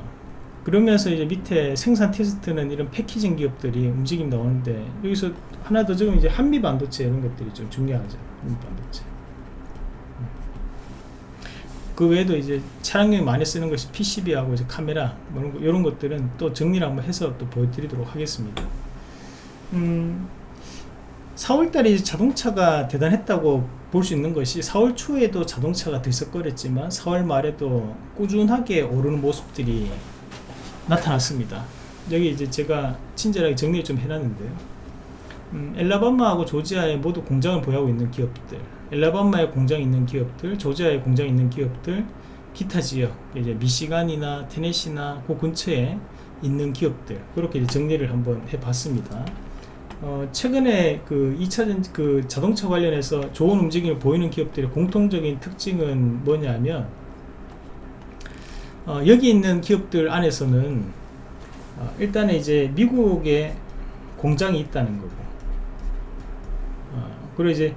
그러면서 이제 밑에 생산 테스트는 이런 패키징 기업들이 움직임 나오는데 여기서 하나 더 적으면 이제 한미 반도체 이런 것들이 좀 중요하죠. 한미 반도체. 그 외에도 이제 차량용에 많이 쓰는 것이 PCB하고 이제 카메라 뭐 이런, 것들은 또 정리를 한번 해서 또 보여드리도록 하겠습니다. 음, 4월달에 자동차가 대단했다고 볼 수 있는 것이 4월 초에도 자동차가 들썩거렸지만 4월 말에도 꾸준하게 오르는 모습들이 나타났습니다. 여기 이제 제가 친절하게 정리를 좀 해놨는데요. 음, 엘라바마하고 조지아에 모두 공장을 보유하고 있는 기업들 엘라바마에 공장 있는 기업들, 조지아에 공장 있는 기업들, 기타 지역, 이제 미시간이나 테네시나 그 근처에 있는 기업들 그렇게 정리를 한번 해봤습니다. 어, 최근에 그 2차전 그 자동차 관련해서 좋은 움직임을 보이는 기업들의 공통적인 특징은 뭐냐면 어, 여기 있는 기업들 안에서는 어, 일단은 이제 미국에 공장이 있다는 거고 어, 그리고 이제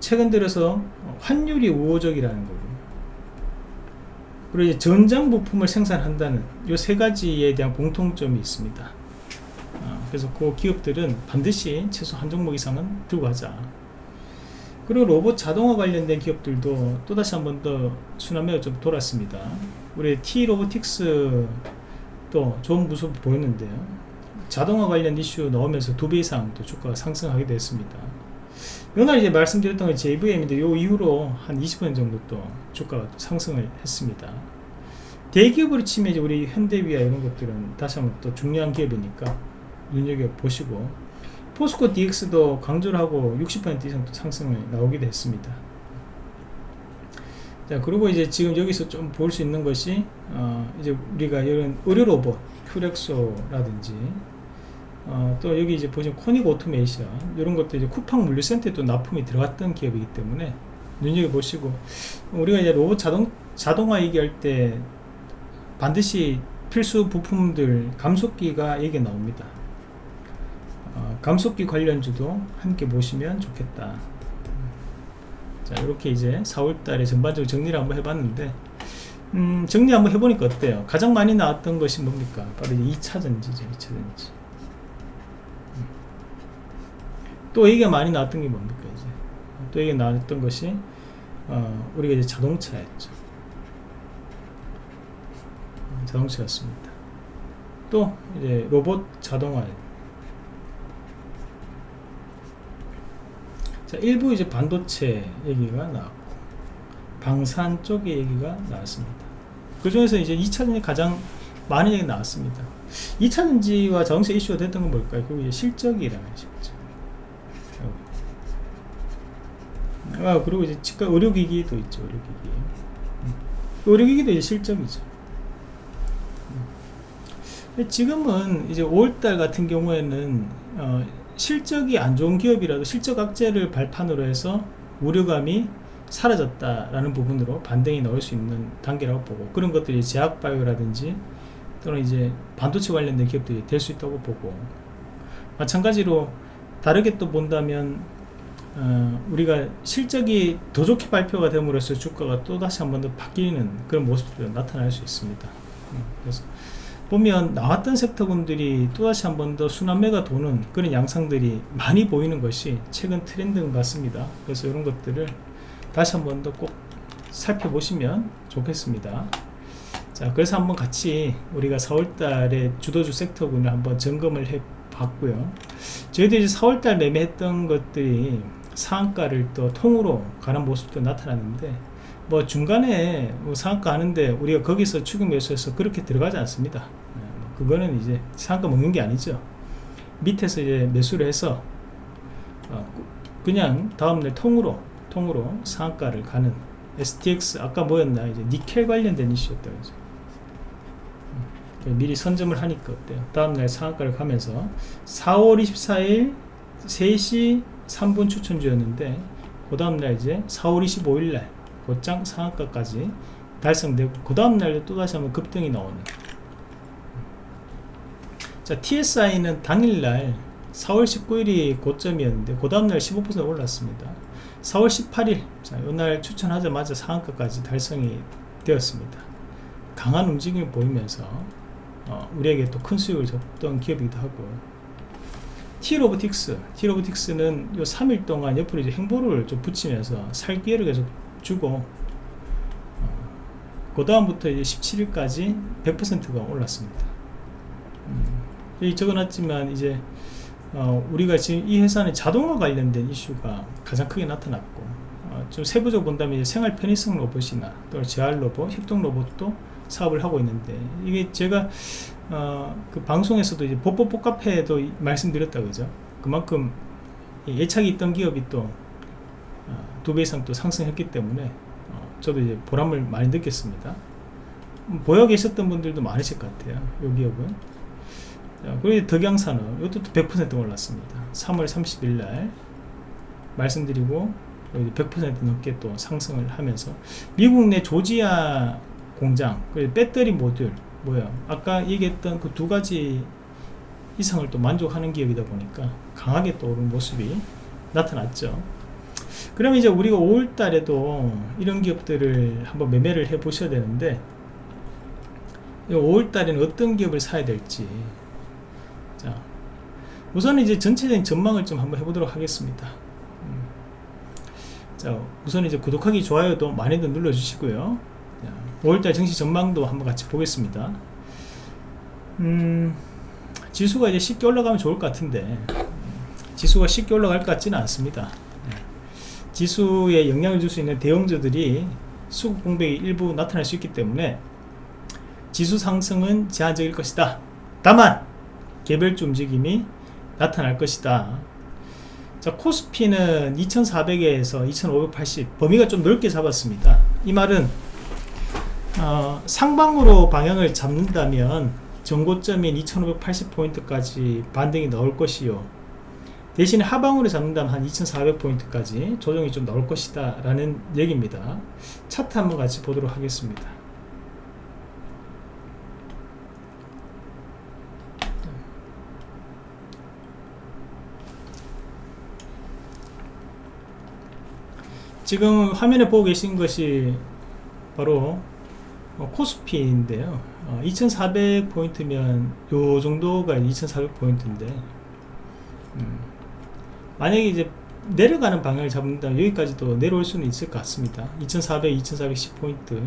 최근 들어서 환율이 우호적이라는 거고 그리고 전장 부품을 생산한다는 이 세 가지에 대한 공통점이 있습니다. 어, 그래서 그 기업들은 반드시 최소 한 종목 이상은 들고 가자. 그리고 로봇 자동화 관련된 기업들도 또다시 한 번 더 순환매가 좀 돌았습니다. 우리 T 로보틱스 또 좋은 모습 보였는데요. 자동화 관련 이슈 나오면서 두 배 이상 또 주가가 상승하게 됐습니다. 요날 이제 말씀드렸던 건 JVM인데 요 이후로 한 20% 정도 또 주가가 또 상승을 했습니다. 대기업으로 치면 이제 우리 현대위아 이런 것들은 다시 한번 또 중요한 기업이니까 눈여겨보시고 포스코 DX도 강조를 하고 60% 이상 또 상승을 나오게 됐습니다. 자 그리고 이제 지금 여기서 좀 볼 수 있는 것이 어 이제 우리가 이런 의료 로봇 큐렉소라든지 어, 또 여기 이제 보시면 코닉 오토메이션 이런 것도 이제 쿠팡 물류센터에 또 납품이 들어갔던 기업이기 때문에 눈여겨 보시고 우리가 이제 로봇 자동 자동화 얘기할 때 반드시 필수 부품들 감속기가 얘기 나옵니다. 어, 감속기 관련주도 함께 보시면 좋겠다. 자 이렇게 이제 4월달에 전반적으로 정리를 한번 해봤는데 음, 정리 한번 해보니까 어때요? 가장 많이 나왔던 것이 뭡니까? 바로 2차전지죠 2차전지 또 얘기가 많이 나왔던 게 뭡니까 이제 또 얘기가 나왔던 것이 어, 우리가 이제 자동차였죠 자동차였습니다 또 이제 로봇 자동화 자 일부 이제 반도체 얘기가 나왔고 방산 쪽의 얘기가 나왔습니다 그 중에서 이제 2차전지 가장 많은 얘기 나왔습니다 2차전지와 자동차 이슈가 됐던 건 뭘까요? 그게 이제 실적이라는 실적 아 그리고 이제 치과 의료기기도 있죠 의료기기 음. 의료기기도 이제 실적이죠 음. 지금은 이제 5월달 같은 경우에는 어, 실적이 안 좋은 기업이라도 실적 악재를 발판으로 해서 우려감이 사라졌다라는 부분으로 반등이 나올 수 있는 단계라고 보고 그런 것들이 제약바이오라든지 또는 이제 반도체 관련된 기업들이 될 수 있다고 보고 마찬가지로 다르게 또 본다면 어, 우리가 실적이 더 좋게 발표가 됨으로써 주가가 또 다시 한 번 더 바뀌는 그런 모습도 나타날 수 있습니다. 음, 그래서 보면 나왔던 섹터군들이 또다시 한 번 더 순환매가 도는 그런 양상들이 많이 보이는 것이 최근 트렌드인 것 같습니다. 그래서 이런 것들을 다시 한 번 더 꼭 살펴보시면 좋겠습니다. 자 그래서 한번 같이 우리가 4월달에 주도주 섹터군을 한번 점검을 해 봤고요. 저희도 이제 4월달 매매했던 것들이 상한가를 또 통으로 가는 모습도 나타났는데 뭐 중간에 뭐 상한가 하는데 우리가 거기서 추격 매수해서 그렇게 들어가지 않습니다 그거는 이제 상한가 먹는 게 아니죠. 밑에서 이제 매수를 해서 어, 그냥 다음날 통으로 통으로 상한가를 가는 STX 아까 뭐였나? 이제 니켈 관련된 이슈였다 그죠. 음, 미리 선점을 하니까 어때요? 다음날 상한가를 가면서 4월 24일 3시 3분 추천주였는데 그 다음날 이제 4월 25일날 곧장 상한가까지 달성되고 그 다음날 또다시 한번 급등이 나오는 자 TSI는 당일날 4월 19일이 고점이었는데 그 다음날 15% 올랐습니다. 4월 18일 자, 이날 추천하자마자 상한가까지 달성이 되었습니다. 강한 움직임을 보이면서 어, 우리에게 또 큰 수익을 줬던 기업이기도 하고. T로보틱스 T로보틱스는 요 3일 동안 옆으로 이제 행보를 좀 붙이면서 살 기회를 계속 주고 어, 그 다음부터 이제 17일까지 100%가 올랐습니다. 음, 여기 적어놨지만 이제 어, 우리가 지금 이 회사는 자동화 관련된 이슈가 가장 크게 나타났고 어, 좀 세부적으로 본다면 생활 편의성 로봇이나 또 재활 로봇, 협동 로봇도 사업을 하고 있는데 이게 제가 어, 그 방송에서도 이제 뽀뽀뽀 카페에도 말씀드렸다 그죠? 그만큼 예착이 있던 기업이 또 두배 어, 이상 또 상승했기 때문에 어, 저도 이제 보람을 많이 느꼈습니다. 보여 계셨던 분들도 많으실 것 같아요 이 기업은 그리고 덕양산업 이것도 100% 올랐습니다. 3월 30일 날 말씀드리고 100% 넘게 또 상승을 하면서 미국 내 조지아 공장 그리고 배터리 모듈 뭐야 아까 얘기했던 그 두 가지 이상을 또 만족하는 기업이다 보니까 강하게 또 오른 모습이 나타났죠. 그러면 이제 우리가 5월 달에도 이런 기업들을 한번 매매를 해 보셔야 되는데 5월 달에는 어떤 기업을 사야 될지 자, 우선 이제 전체적인 전망을 좀 한번 해보도록 하겠습니다. 음. 자, 우선 이제 구독하기, 좋아요도 많이들 눌러주시고요. 자, 5월달 증시 전망도 한번 같이 보겠습니다. 음, 지수가 이제 쉽게 올라가면 좋을 것 같은데, 지수가 쉽게 올라갈 것 같지는 않습니다. 네. 지수에 영향을 줄 수 있는 대형주들이 수급 공백이 일부 나타날 수 있기 때문에 지수 상승은 제한적일 것이다. 다만 개별주 움직임이 나타날 것이다. 자 코스피는 2400에서 2580 범위가 좀 넓게 잡았습니다. 이 말은 어, 상방으로 방향을 잡는다면 정고점인 2580포인트까지 반등이 나올 것이요. 대신에 하방으로 잡는다면 한 2400포인트까지 조정이 좀 나올 것이다 라는 얘기입니다. 차트 한번 같이 보도록 하겠습니다 지금 화면에 보고 계신 것이 바로 어, 코스피인데요. 어, 2400 포인트면 요 정도가 2400 포인트인데 음, 만약에 이제 내려가는 방향을 잡는다면 여기까지도 내려올 수는 있을 것 같습니다. 2400, 2410 포인트.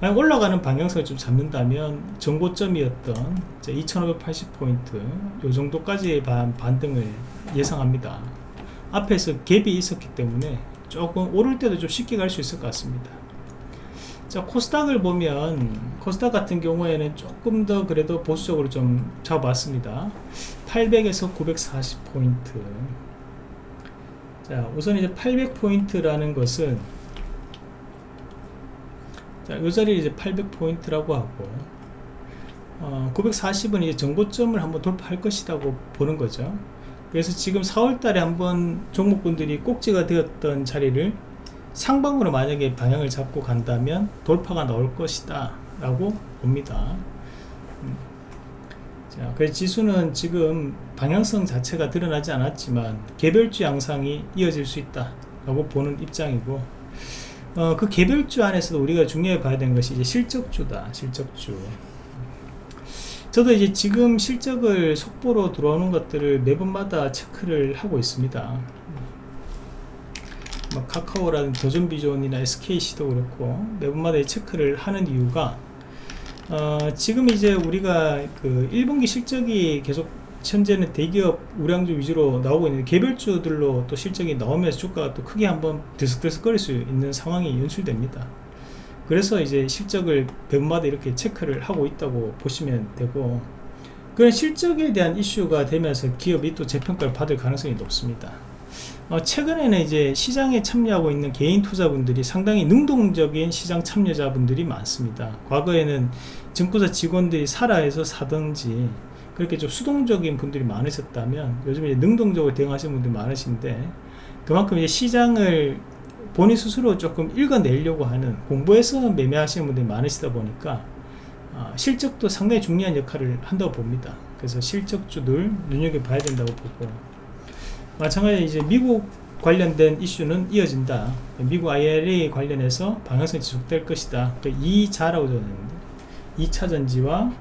만약 올라가는 방향성을 좀 잡는다면 정고점이었던 2580 포인트 요 정도까지의 반등을 예상합니다. 앞에서 갭이 있었기 때문에 조금 오를 때도 좀 쉽게 갈 수 있을 것 같습니다. 자 코스닥을 보면 코스닥 같은 경우에는 조금 더 그래도 보수적으로 좀 잡아봤습니다. 800에서 940포인트. 자 우선 이제 800포인트라는 것은 자이 자리 이제 800포인트라고 하고 어, 940은 이제 정고점을 한번 돌파할 것이라고 보는 거죠 그래서 지금 4월달에 한번 종목분들이 꼭지가 되었던 자리를 상방으로 만약에 방향을 잡고 간다면 돌파가 나올 것이다 라고 봅니다 음. 자, 그래서 지수는 지금 방향성 자체가 드러나지 않았지만 개별주 양상이 이어질 수 있다 라고 보는 입장이고 어, 그 개별주 안에서도 우리가 중요해 봐야 되는 것이 이제 실적주다 실적주 저도 이제 지금 실적을 속보로 들어오는 것들을 매번마다 체크를 하고 있습니다. 뭐 카카오라든 도전비전이나 SKC도 그렇고 매번마다 체크를 하는 이유가 어, 지금 이제 우리가 그 1분기 실적이 계속 현재는 대기업 우량주 위주로 나오고 있는데 개별주들로 또 실적이 나오면서 주가가 또 크게 한번 들썩들썩거릴 수 있는 상황이 연출됩니다 그래서 이제 실적을 배분마다 이렇게 체크를 하고 있다고 보시면 되고 그런 실적에 대한 이슈가 되면서 기업이 또 재평가를 받을 가능성이 높습니다 어, 최근에는 이제 시장에 참여하고 있는 개인 투자분들이 상당히 능동적인 시장 참여자분들이 많습니다. 과거에는 증권사 직원들이 살아해서 사든지 그렇게 좀 수동적인 분들이 많으셨다면 요즘에 능동적으로 대응하시는 분들이 많으신데 그만큼 이제 시장을 본인 스스로 조금 읽어내려고 하는 공부해서 매매하시는 분들이 많으시다 보니까 어, 실적도 상당히 중요한 역할을 한다고 봅니다. 그래서 실적주들 눈여겨봐야 된다고 보고 마찬가지로 이제 미국 관련된 이슈는 이어진다. 미국 IRA 관련해서 방향성이 지속될 것이다. 그 2자라고 적었는데 2차 전지와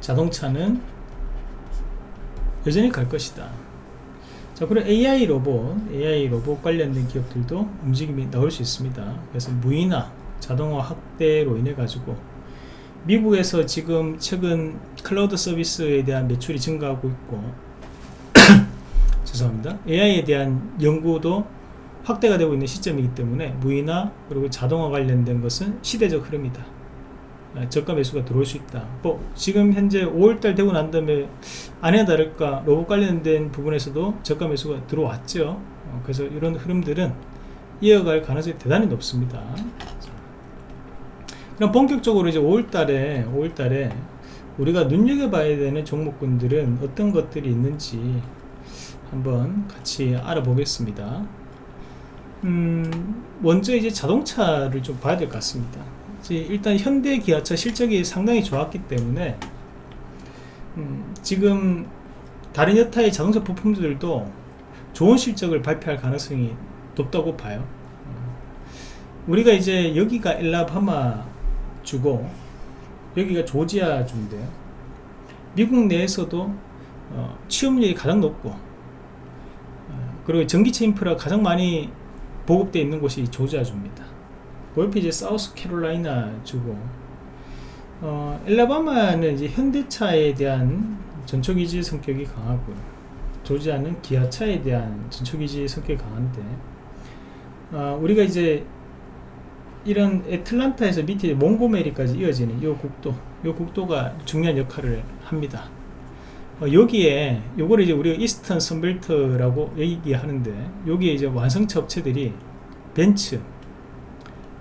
자동차는 여전히 갈 것이다. 자, 그리고 AI 로봇, AI 로봇 관련된 기업들도 움직임이 나올 수 있습니다. 그래서 무인화, 자동화 확대로 인해 가지고 미국에서 지금 최근 클라우드 서비스에 대한 매출이 증가하고 있고 *coughs* 죄송합니다. AI에 대한 연구도 확대가 되고 있는 시점이기 때문에 무인화 그리고 자동화 관련된 것은 시대적 흐름이다. 아, 저가 매수가 들어올 수 있다. 뭐 지금 현재 5월달 되고 난 다음에 아니나 다를까 로봇 관련된 부분에서도 저가 매수가 들어왔죠. 어, 그래서 이런 흐름들은 이어갈 가능성이 대단히 높습니다. 그럼 본격적으로 이제 5월달에 5월달에 우리가 눈여겨봐야 되는 종목군들은 어떤 것들이 있는지 한번 같이 알아보겠습니다. 음, 먼저 이제 자동차를 좀 봐야 될 것 같습니다. 일단 현대 기아차 실적이 상당히 좋았기 때문에 음, 지금 다른 여타의 자동차 부품들도 좋은 실적을 발표할 가능성이 높다고 봐요. 음, 우리가 이제 여기가 엘라바마 주고 여기가 조지아 주인데요. 미국 내에서도 어, 취업률이 가장 높고 어, 그리고 전기차 인프라 가장 많이 보급되어 있는 곳이 조지아 주입니다. 그 옆에 이제 사우스 캐롤라이나 주고. 어, 엘라바마는 이제 현대차에 대한 전초기지 성격이 강하고 조지아는 기아차에 대한 전초기지 성격이 강한데 어, 우리가 이제 이런 애틀란타에서 밑에 몽고메리까지 이어지는 이 국도 이 국도가 중요한 역할을 합니다. 어, 여기에 요거를 이제 우리가 이스턴 선벨트라고 얘기하는데 여기에 이제 완성차 업체들이 벤츠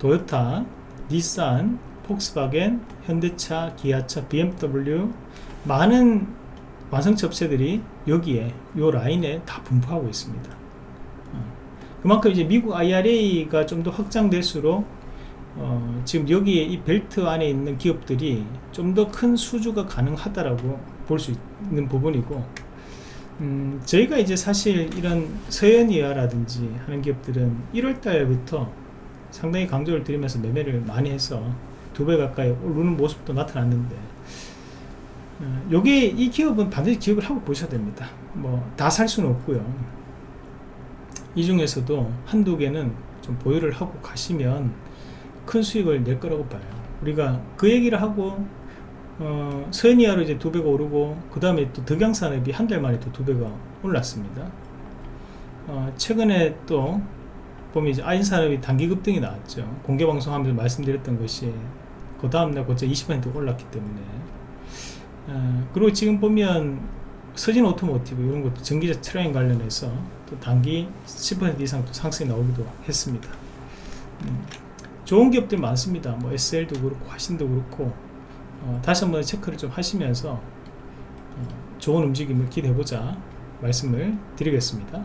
도요타, 닛산, 폭스바겐, 현대차, 기아차, BMW 많은 완성차 업체들이 여기에 요 라인에 다 분포하고 있습니다. 어, 그만큼 이제 미국 IRA가 좀 더 확장될수록 어, 지금 여기에 이 벨트 안에 있는 기업들이 좀 더 큰 수주가 가능하다라고 볼 수 있는 부분이고 음, 저희가 이제 사실 이런 서현이와라든지 하는 기업들은 1월달부터 상당히 강조를 드리면서 매매를 많이 해서 두 배 가까이 오르는 모습도 나타났는데 어, 요게 이 기업은 반드시 기억을 하고 보셔야 됩니다. 뭐 다 살 수는 없고요. 이 중에서도 한두 개는 좀 보유를 하고 가시면 큰 수익을 낼 거라고 봐요. 우리가 그 얘기를 하고 어, 서연이화로 이제 두 배가 오르고 그 다음에 또 덕양산업이 한 달 만에 또 두 배가 올랐습니다. 어, 최근에 또 보면 이제 아진산업이 단기 급등이 나왔죠. 공개 방송하면서 말씀드렸던 것이 그 다음날 고작 20% 올랐기 때문에 어, 그리고 지금 보면 서진 오토모티브 이런 것도 전기차 트레인 관련해서 또 단기 10% 이상 또 상승이 나오기도 했습니다. 음, 좋은 기업들 많습니다. 뭐 SL도 그렇고 화신도 그렇고 어, 다시 한번 체크를 좀 하시면서 어, 좋은 움직임을 기대해보자 말씀을 드리겠습니다.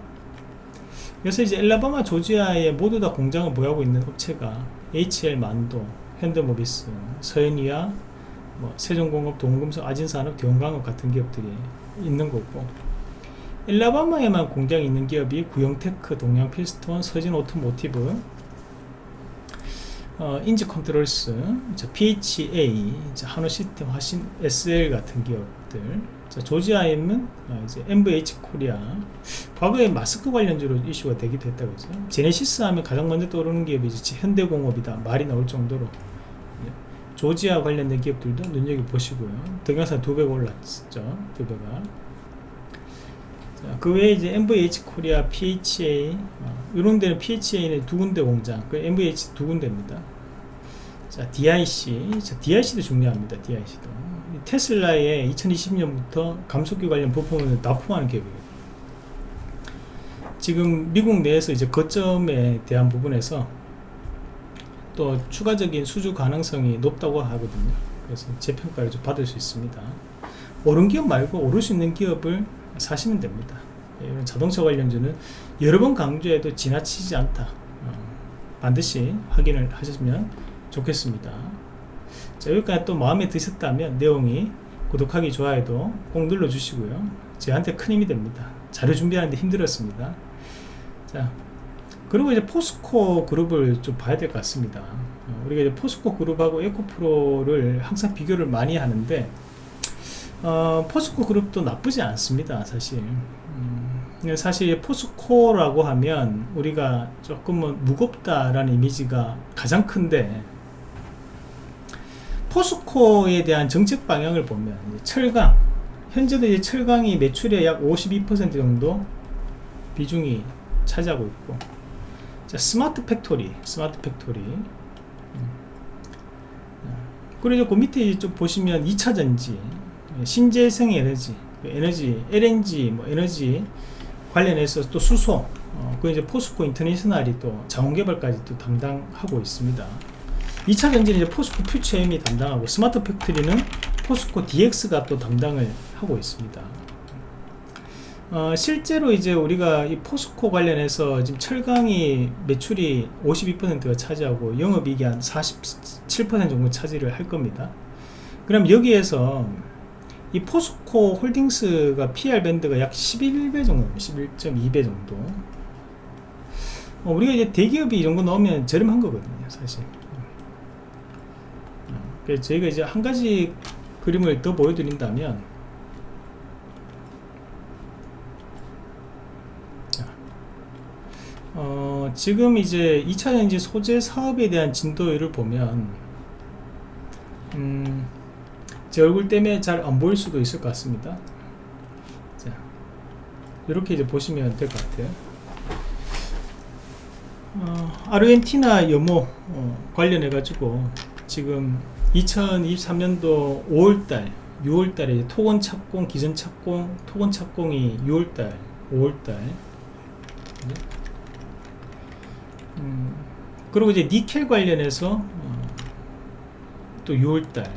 그래서 이제 앨라배마 조지아에 모두 다 공장을 보유하고 있는 업체가 HL 만도, 현대모비스, 서연이화 뭐 세종공업, 동원금속, 아진산업, 대원강업 같은 기업들이 있는 거고. 앨라배마에만 공장이 있는 기업이 구영테크, 동양피스톤, 서진오토모티브, 어, 인지컨트롤스, PHA, 한온시스템, 화신, SL 같은 기업들 자, 조지아에는 어, 이제 NVH 코리아. 과거에 마스크 관련주로 이슈가 되기도 했다고 그죠. 제네시스 하면 가장 먼저 떠오르는 기업이 이제 현대공업이다. 말이 나올 정도로. 예. 조지아 관련된 기업들도 눈여겨보시고요. 동영상 두 배가 올랐죠. 두 배가. 자, 그 외에 이제 NVH 코리아 PHA 어, 이런 데는 PHA는 두 군데 공장 그 NVH 두 군데입니다. 자 DIC 자, DIC도 중요합니다. DIC도 테슬라의 2020년부터 감속기 관련 부품을 납품하는 기업이에요. 지금 미국 내에서 이제 거점에 대한 부분에서 또 추가적인 수주 가능성이 높다고 하거든요. 그래서 재평가를 좀 받을 수 있습니다. 오른 기업 말고 오를 수 있는 기업을 사시면 됩니다. 예, 이런 자동차 관련주는 여러 번 강조해도 지나치지 않다. 어, 반드시 확인을 하시면 좋겠습니다. 자, 여기까지 또 마음에 드셨다면 내용이 구독하기, 좋아요도 꼭 눌러주시고요. 저한테 큰 힘이 됩니다. 자료 준비하는데 힘들었습니다. 자, 그리고 이제 포스코 그룹을 좀 봐야 될 것 같습니다. 어, 우리가 이제 포스코 그룹하고 에코프로를 항상 비교를 많이 하는데, 어, 포스코 그룹도 나쁘지 않습니다, 사실. 음, 사실 포스코라고 하면 우리가 조금은 무겁다라는 이미지가 가장 큰데, 포스코에 대한 정책 방향을 보면 철강 현재도 이제 철강이 매출의 약 52% 정도 비중이 차지하고 있고. 자, 스마트 팩토리 스마트 팩토리. 음. 그리고 그 밑에 좀 보시면 2차전지 신재생 에너지 에너지 LNG 뭐 에너지 관련해서 또 수소 어, 그 이제 포스코 인터내셔널이 또 자원개발까지 또 담당하고 있습니다 2차 전지는 이제 포스코 퓨처엠이 담당하고 스마트 팩토리는 포스코 DX가 또 담당을 하고 있습니다. 어, 실제로 이제 우리가 이 포스코 관련해서 지금 철강이 매출이 52%가 차지하고 영업이익이 한 47% 정도 차지를 할 겁니다. 그럼 여기에서 이 포스코 홀딩스가 PER 밴드가 약 11배 정도, 11.2배 정도. 어, 우리가 이제 대기업이 이런 거 넣으면 저렴한 거거든요, 사실. 저희가 이제 한 가지 그림을 더 보여드린다면 어, 지금 이제 2차 전지 소재 사업에 대한 진도를 보면 음, 제 얼굴 때문에 잘 안 보일 수도 있을 것 같습니다. 자, 이렇게 이제 보시면 될 것 같아요. 어, 아르헨티나 염호 어, 관련해 가지고 지금 2023년도 5월달 6월달에 토건 착공 기존 착공 토건 착공이 6월달 5월달. 음, 그리고 이제 니켈 관련해서 어, 또 6월달.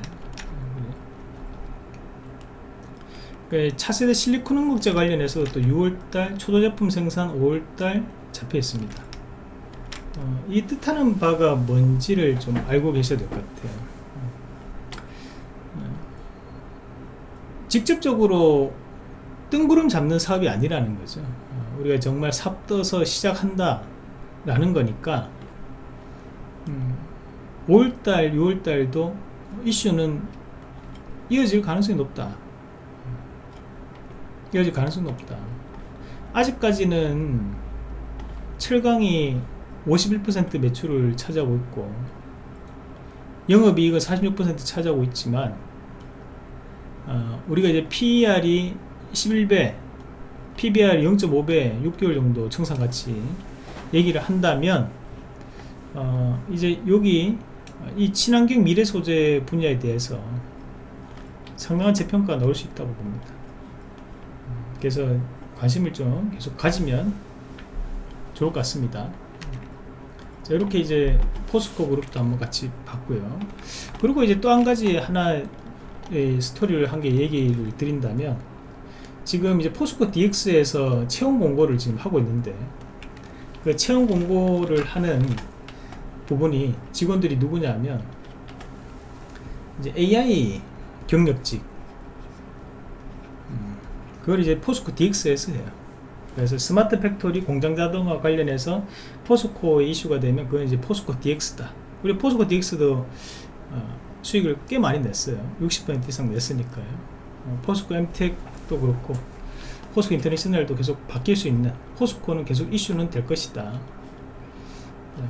그 차세대 실리콘 항목재 관련해서 또 6월달 초도 제품 생산 5월달 잡혀 있습니다. 어, 이 뜻하는 바가 뭔지를 좀 알고 계셔야 될 것 같아요 직접적으로 뜬구름 잡는 사업이 아니라는 거죠. 어, 우리가 정말 삽 떠서 시작한다 라는 거니까 음, 5월달 6월달도 이슈는 이어질 가능성이 높다. 이어질 가능성이 높다. 아직까지는 철강이 51% 매출을 차지하고 있고 영업이익은 46% 차지하고 있지만 어, 우리가 이제 PER이 11배, PBR 0.5배, 6개월 정도 청산가치 얘기를 한다면 어, 이제 여기 이 친환경 미래 소재 분야에 대해서 상당한 재평가가 나올 수 있다고 봅니다. 그래서 관심을 좀 계속 가지면 좋을 것 같습니다. 자, 이렇게 이제 포스코 그룹도 한번 같이 봤고요. 그리고 이제 또 한 가지 하나 스토리를 한 개 얘기를 드린다면 지금 이제 포스코 DX에서 채용 공고를 지금 하고 있는데 그 채용 공고를 하는 부분이 직원들이 누구냐면 이제 AI 경력직. 음, 그걸 이제 포스코 DX에서 해요. 그래서 스마트 팩토리 공장 자동화 관련해서 포스코 이슈가 되면 그건 이제 포스코 DX다. 우리 포스코 DX도 어, 수익을 꽤 많이 냈어요. 60% 이상 냈으니까요. 어, 포스코 엠텍도 그렇고 포스코 인터내셔널도 계속 바뀔 수 있는 포스코는 계속 이슈는 될 것이다. 네.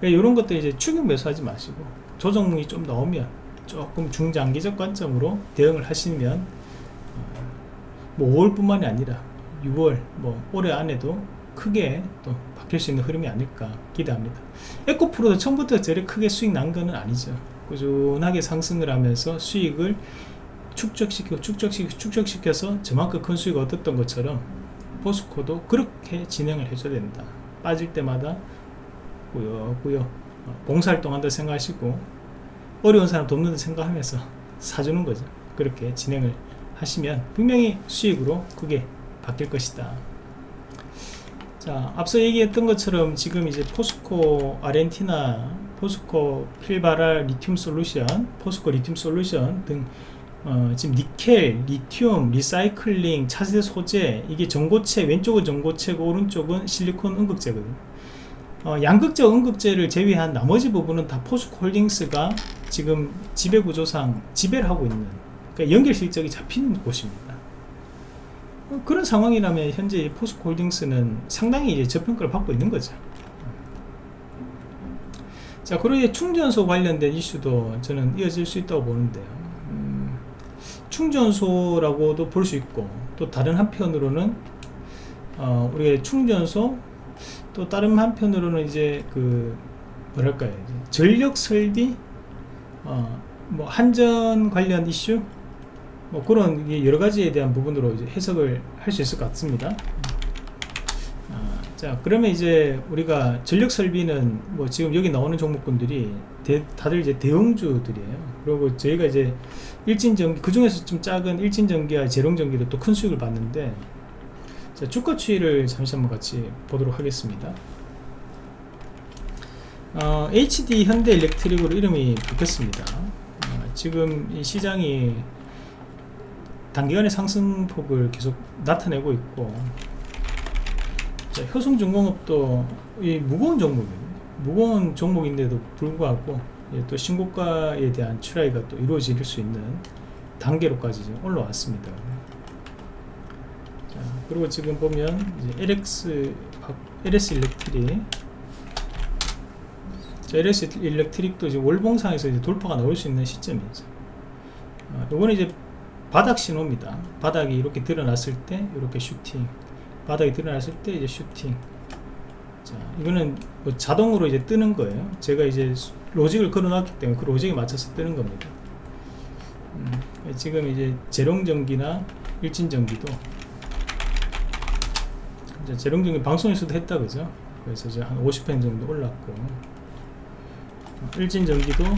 그러니까 이런 것들 이제 추격 매수하지 마시고 조정이 좀 나오면 조금 중장기적 관점으로 대응을 하시면 어, 뭐 5월 뿐만이 아니라 6월 뭐 올해 안에도 크게 또 바뀔 수 있는 흐름이 아닐까 기대합니다. 에코프로도 처음부터 저리 크게 수익 난 거는 아니죠 꾸준하게 상승을 하면서 수익을 축적시키고 축적시키고 축적시켜서 저만큼 큰 수익을 얻었던 것처럼 포스코도 그렇게 진행을 해줘야 된다. 빠질 때마다 꾸역꾸역 어, 봉사활동 한다 생각하시고 어려운 사람 돕는다 생각하면서 *laughs* 사주는 거죠. 그렇게 진행을 하시면 분명히 수익으로 크게 바뀔 것이다. 자 앞서 얘기했던 것처럼 지금 이제 포스코 아르헨티나 포스코 필바랄 리튬 솔루션 포스코 리튬 솔루션 등 어, 지금 니켈, 리튬, 리사이클링, 차세대 소재 이게 전고체 왼쪽은 전고체고 오른쪽은 실리콘 음극재거든요. 어, 양극재, 음극재를 제외한 나머지 부분은 다 포스코 홀딩스가 지금 지배구조상 지배를 하고 있는 그러니까 연결 실적이 잡히는 곳입니다. 어, 그런 상황이라면 현재 포스코 홀딩스는 상당히 이제 저평가를 받고 있는 거죠 자 그리고 충전소 관련된 이슈도 저는 이어질 수 있다고 보는데요 충전소라고도 볼 수 있고 또 다른 한편으로는 어, 우리가 충전소 또 다른 한편으로는 이제 그 뭐랄까요 전력 설비 어, 뭐 한전 관련 이슈 뭐 그런 여러 가지에 대한 부분으로 이제 해석을 할 수 있을 것 같습니다. 어, 자 그러면 이제 우리가 전력 설비는 뭐 지금 여기 나오는 종목군들이 대, 다들 이제 대형주들이에요. 그리고 저희가 이제 일진전기 그 중에서 좀 작은 일진전기와 재롱전기도 또 큰 수익을 봤는데 자, 주가 추이를 잠시 한번 같이 보도록 하겠습니다 어, HD 현대 일렉트릭으로 이름이 바뀌었습니다 어, 지금 이 시장이 단기간의 상승폭을 계속 나타내고 있고 자, 효성중공업도 이 무거운 종목이에요 무거운 종목인데도 불구하고 예, 또 신고가에 대한 출하가 또 이루어질 수 있는 단계로까지 지금 올라왔습니다. 자, 그리고 지금 보면 LX LS 일렉트릭 자, LS 일렉트릭도 이제 월봉상에서 이제 돌파가 나올 수 있는 시점이죠. 어, 요거는 이제 바닥 신호입니다. 바닥이 이렇게 드러났을 때 이렇게 슈팅 바닥이 드러났을 때 이제 슈팅 자, 이거는 뭐 자동으로 이제 뜨는 거예요. 제가 이제 로직을 걸어놨기 때문에 그 로직에 맞춰서 뜨는 겁니다. 음, 지금 이제 재롱전기나 일진전기도 이제 재롱전기 방송에서도 했다 그죠? 그래서 이제 한 50pen 정도 올랐고 일진전기도 어,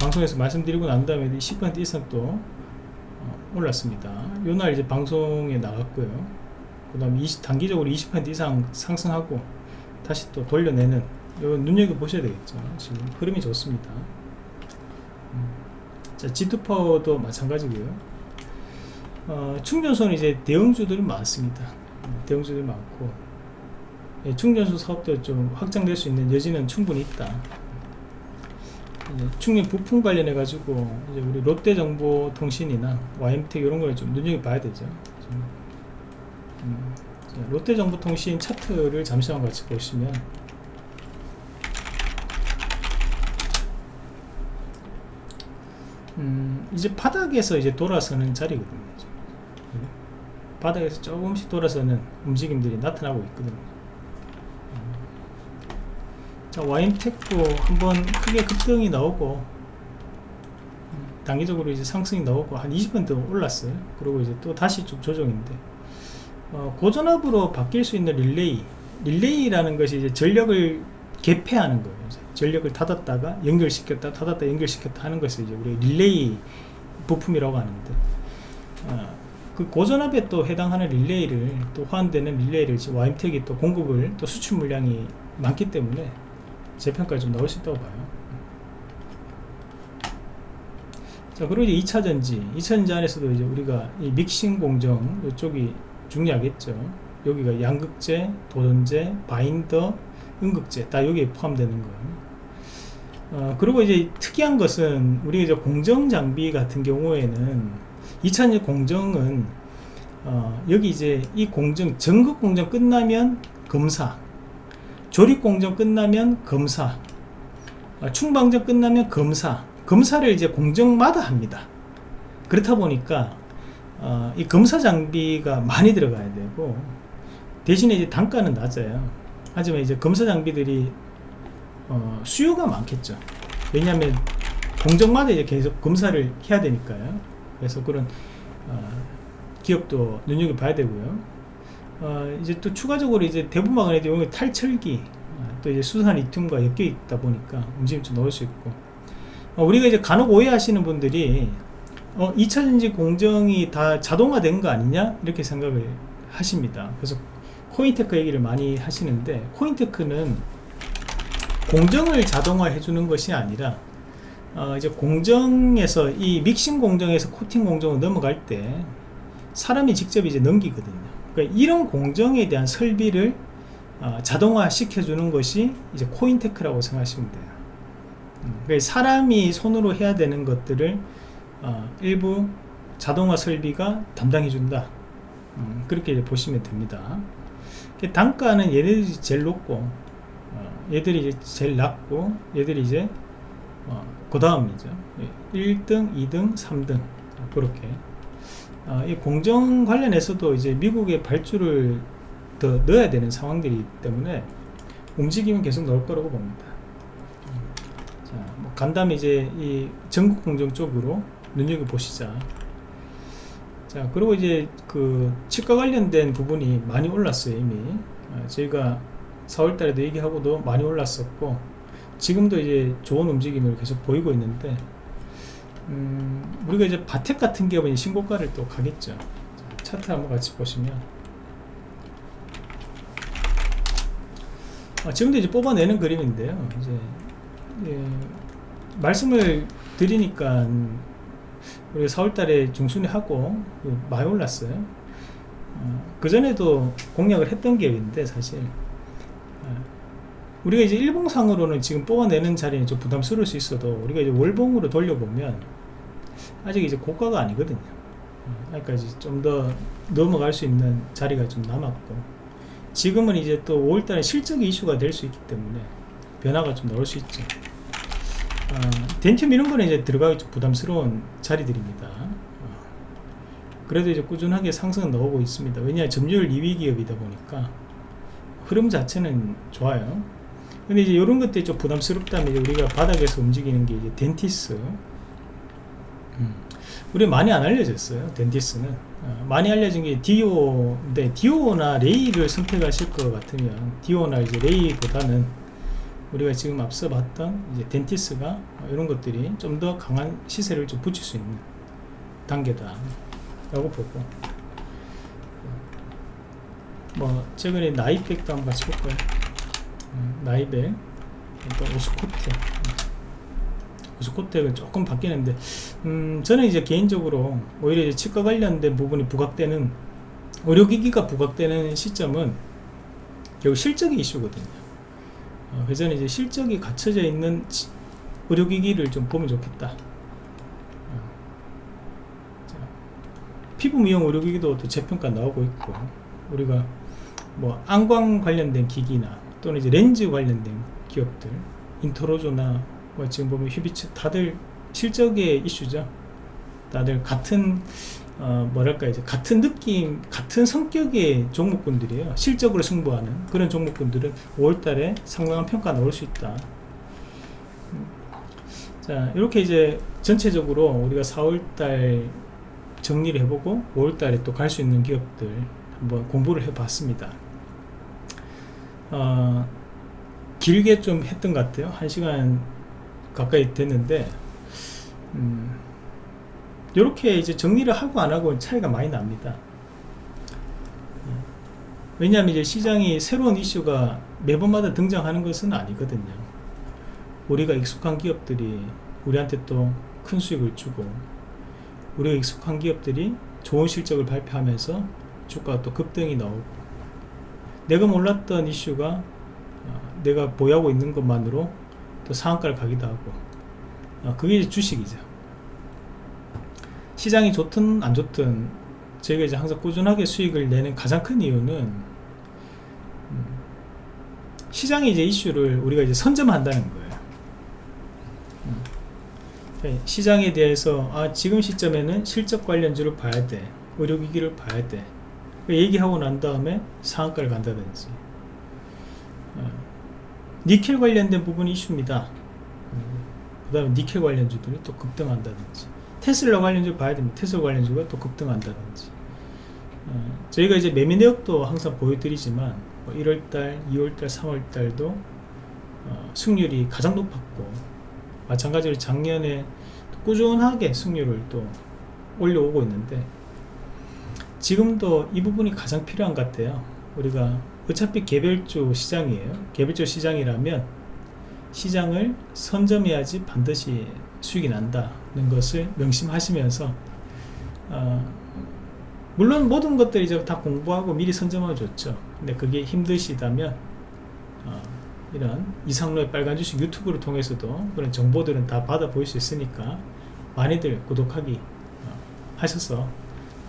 방송에서 말씀드리고 난 다음에 10% 이상 또 어, 올랐습니다. 요날 이제 방송에 나갔고요. 그 다음에 단기적으로 20% 이상 상승하고 다시 또 돌려내는 요 눈여겨보셔야 되겠죠. 지금 흐름이 좋습니다. 음. 자 G2파워도 마찬가지고요. 어, 충전소는 이제 대형주들이 많습니다. 대형주들이 많고. 예, 충전소 사업도 좀 확장될 수 있는 여지는 충분히 있다. 충전 부품 관련해 가지고 우리 롯데정보통신이나 YM텍 이런 걸 좀 눈여겨봐야 되죠 음. 롯데정보통신 차트를 잠시만 같이 보시면 음, 이제 바닥에서 이제 돌아서는 자리거든요. 바닥에서 조금씩 돌아서는 움직임들이 나타나고 있거든요. 음. 자, 와인텍도 한번 크게 급등이 나오고 음, 단기적으로 이제 상승이 나오고 한 20% 올랐어요. 그리고 이제 또 다시 좀 조정인데 어, 고전압으로 바뀔 수 있는 릴레이 릴레이라는 것이 이제 전력을 개폐하는 거예요. 전력을 닫았다가 연결시켰다 닫았다 연결시켰다 하는 것을 이제 우리 릴레이 부품이라고 하는데 어, 그 고전압에 또 해당하는 릴레이를 또 호환되는 릴레이를 지금 와임텍이 또 공급을 또 수출 물량이 많기 때문에 재평가에 좀 나올 수 있다고 봐요. 자 그리고 이제 2차전지 2차전지 안에서도 이제 우리가 이 믹싱 공정 이쪽이 중요하겠죠. 여기가 양극재, 도전재, 바인더, 음극재 다 여기에 포함되는 거예요. 어, 그리고 이제 특이한 것은 우리 이제 공정 장비 같은 경우에는 2000년 공정은 어, 여기 이제 이 공정 전국 공정 끝나면 검사 조립 공정 끝나면 검사 어, 충방정 끝나면 검사 검사를 이제 공정마다 합니다. 그렇다 보니까 어, 이 검사 장비가 많이 들어가야 되고 대신에 이제 단가는 낮아요. 하지만 이제 검사 장비들이 어, 수요가 많겠죠. 왜냐하면 공정마다 이제 계속 검사를 해야 되니까요. 그래서 그런 어, 기업도 눈여겨봐야 되고요. 어, 이제 또 추가적으로 이제 안에도 여기 탈철기 어, 또 이제 수산 리튬과 엮여 있다 보니까 움직임 좀 넣을 수 있고. 어, 우리가 이제 간혹 오해하시는 분들이 어, 2차전지 공정이 다 자동화된 거 아니냐 이렇게 생각을 하십니다 그래서 코윈테크 얘기를 많이 하시는데 코윈테크는 공정을 자동화해 주는 것이 아니라 어, 이제 공정에서 이 믹싱 공정에서 코팅 공정으로 넘어갈 때 사람이 직접 이제 넘기거든요. 그러니까 이런 공정에 대한 설비를 어, 자동화 시켜주는 것이 이제 코윈테크라고 생각하시면 돼요. 음, 그러니까 사람이 손으로 해야 되는 것들을 어, 일부 자동화 설비가 담당해 준다. 음, 그렇게 보시면 됩니다. 단가는 얘네들이 제일 높고 어, 얘들이 이제 제일 낮고 얘들이 이제 어, 그 다음이죠 1등 2등 3등 그렇게 어, 이 공정 관련해서도 이제 미국의 발주를 더 넣어야 되는 상황들이 기 때문에 움직임은 계속 넣을 거라고 봅니다 자, 뭐 간담 이제 이 전국 공정 쪽으로 눈여겨보시자. 자 그리고 이제 그 치과 관련된 부분이 많이 올랐어요 이미. 어, 저희가 4월달에도 얘기하고도 많이 올랐었고 지금도 이제 좋은 움직임을 계속 보이고 있는데 음, 우리가 이제 바텍 같은 기업은 신고가를 또 가겠죠. 차트 한번 같이 보시면. 아, 지금도 이제 뽑아내는 그림인데요. 이제 예, 말씀을 드리니까 우리가 4월달에 중순에 하고 많이 올랐어요 어, 그전에도 공략을 했던 기업인데 사실. 어, 우리가 이제 일봉상으로는 지금 뽑아내는 자리는 좀 부담스러울 수 있어도 우리가 이제 월봉으로 돌려보면 아직 이제 고가가 아니거든요. 어, 그러니까 이제 좀 더 넘어갈 수 있는 자리가 좀 남았고. 지금은 이제 또 5월달에 실적 이슈가 될 수 있기 때문에 변화가 좀 나올 수 있죠 어, 덴튬 이런 거는 이제 들어가기 좀 부담스러운 자리들입니다. 어, 그래도 이제 꾸준하게 상승은 나오고 있습니다. 왜냐 점유율 2위 기업이다 보니까 흐름 자체는 좋아요. 근데 이제 이런 것들이 좀 부담스럽다면 이제 우리가 바닥에서 움직이는 게 이제 덴티스. 음. 우리 많이 안 알려졌어요. 덴티스는 어, 많이 알려진 게 디오인데 디오나 레이를 선택하실 것 같으면 디오나 이제 레이보다는 우리가 지금 앞서 봤던 이제 덴티스가 이런 것들이 좀 더 강한 시세를 좀 붙일 수 있는 단계다 라고 보고. 뭐 최근에 나이백도 한번 같이 볼까요? 음, 나이백. 또 오스코텍 오스코텍은 조금 바뀌는데 음, 저는 이제 개인적으로 오히려 이제 치과 관련된 부분이 부각되는 의료기기가 부각되는 시점은 결국 실적이 이슈거든요. 어, 회전에 이제 실적이 갖춰져 있는 의료기기를 좀 보면 좋겠다 어. 피부 미용 의료기기도 또 재평가 나오고 있고 우리가 뭐 안광 관련된 기기나 또는 이제 렌즈 관련된 기업들 인터로조나 뭐 지금 보면 휴비츠 다들 실적의 이슈죠 다들 같은 어, 뭐랄까 이제 같은 느낌 같은 성격의 종목군들이에요. 실적으로 승부하는 그런 종목군들은 5월달에 상당한 평가 나올 수 있다. 음. 자 이렇게 이제 전체적으로 우리가 4월달 정리를 해보고 5월달에 또 갈 수 있는 기업들 한번 공부를 해봤습니다. 어, 길게 좀 했던 것 같아요. 1시간 가까이 됐는데 음, 이렇게 이제 정리를 하고 안 하고 차이가 많이 납니다. 왜냐하면 이제 시장이 새로운 이슈가 매번마다 등장하는 것은 아니거든요. 우리가 익숙한 기업들이 우리한테 또 큰 수익을 주고 우리가 익숙한 기업들이 좋은 실적을 발표하면서 주가가 또 급등이 나오고 내가 몰랐던 이슈가 어, 내가 보유하고 있는 것만으로 또 상한가를 가기도 하고 어, 그게 주식이죠. 시장이 좋든 안 좋든 저희가 이제 항상 꾸준하게 수익을 내는 가장 큰 이유는 음, 시장의 이제 이슈를 우리가 이제 선점한다는 거예요. 음, 네, 시장에 대해서 아 지금 시점에는 실적 관련주를 봐야 돼, 의료기기를 봐야 돼. 그 얘기하고 난 다음에 상한가를 간다든지. 어, 니켈 관련된 부분이 이슈입니다. 음, 그 다음에 니켈 관련주들이 또 급등한다든지. 테슬라 관련주 봐야 됩니다. 테슬라 관련주가 또 급등한다든지. 어, 저희가 이제 매매 내역도 항상 보여드리지만 뭐 1월달, 2월달, 3월달도 어, 승률이 가장 높았고 마찬가지로 작년에 또 꾸준하게 승률을 또 올려오고 있는데 지금도 이 부분이 가장 필요한 것 같아요. 우리가 어차피 개별주 시장이에요. 개별주 시장이라면 시장을 선점해야지 반드시 수익이 난다는 것을 명심하시면서 어, 물론 모든 것들이 이제 다 공부하고 미리 선점하면 좋죠. 근데 그게 힘드시다면 어, 이런 이상로의 빨간 주식 유튜브를 통해서도 그런 정보들은 다 받아볼 수 있으니까 많이들 구독하기 어, 하셔서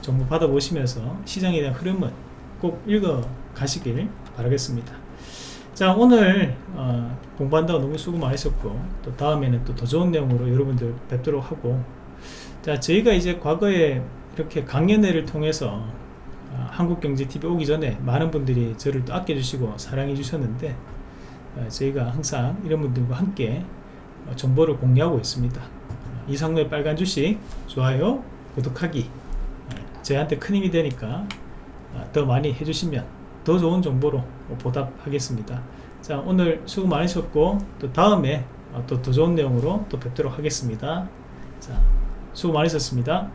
정보 받아 보시면서 시장에 대한 흐름은 꼭 읽어 가시길 바라겠습니다 자 오늘 어, 공부한다고 너무 수고 많으셨고 또 다음에는 또 더 좋은 내용으로 여러분들 뵙도록 하고 자 저희가 이제 과거에 이렇게 강연회를 통해서 어, 한국경제TV 오기 전에 많은 분들이 저를 또 아껴주시고 사랑해 주셨는데 어, 저희가 항상 이런 분들과 함께 어, 정보를 공유하고 있습니다. 어, 이상로의 빨간 주식 좋아요 구독하기 어, 저희한테 큰 힘이 되니까 어, 더 많이 해주시면 더 좋은 정보로 보답하겠습니다. 자 오늘 수고 많으셨고 또 다음에 또 더 좋은 내용으로 또 뵙도록 하겠습니다. 자 수고 많으셨습니다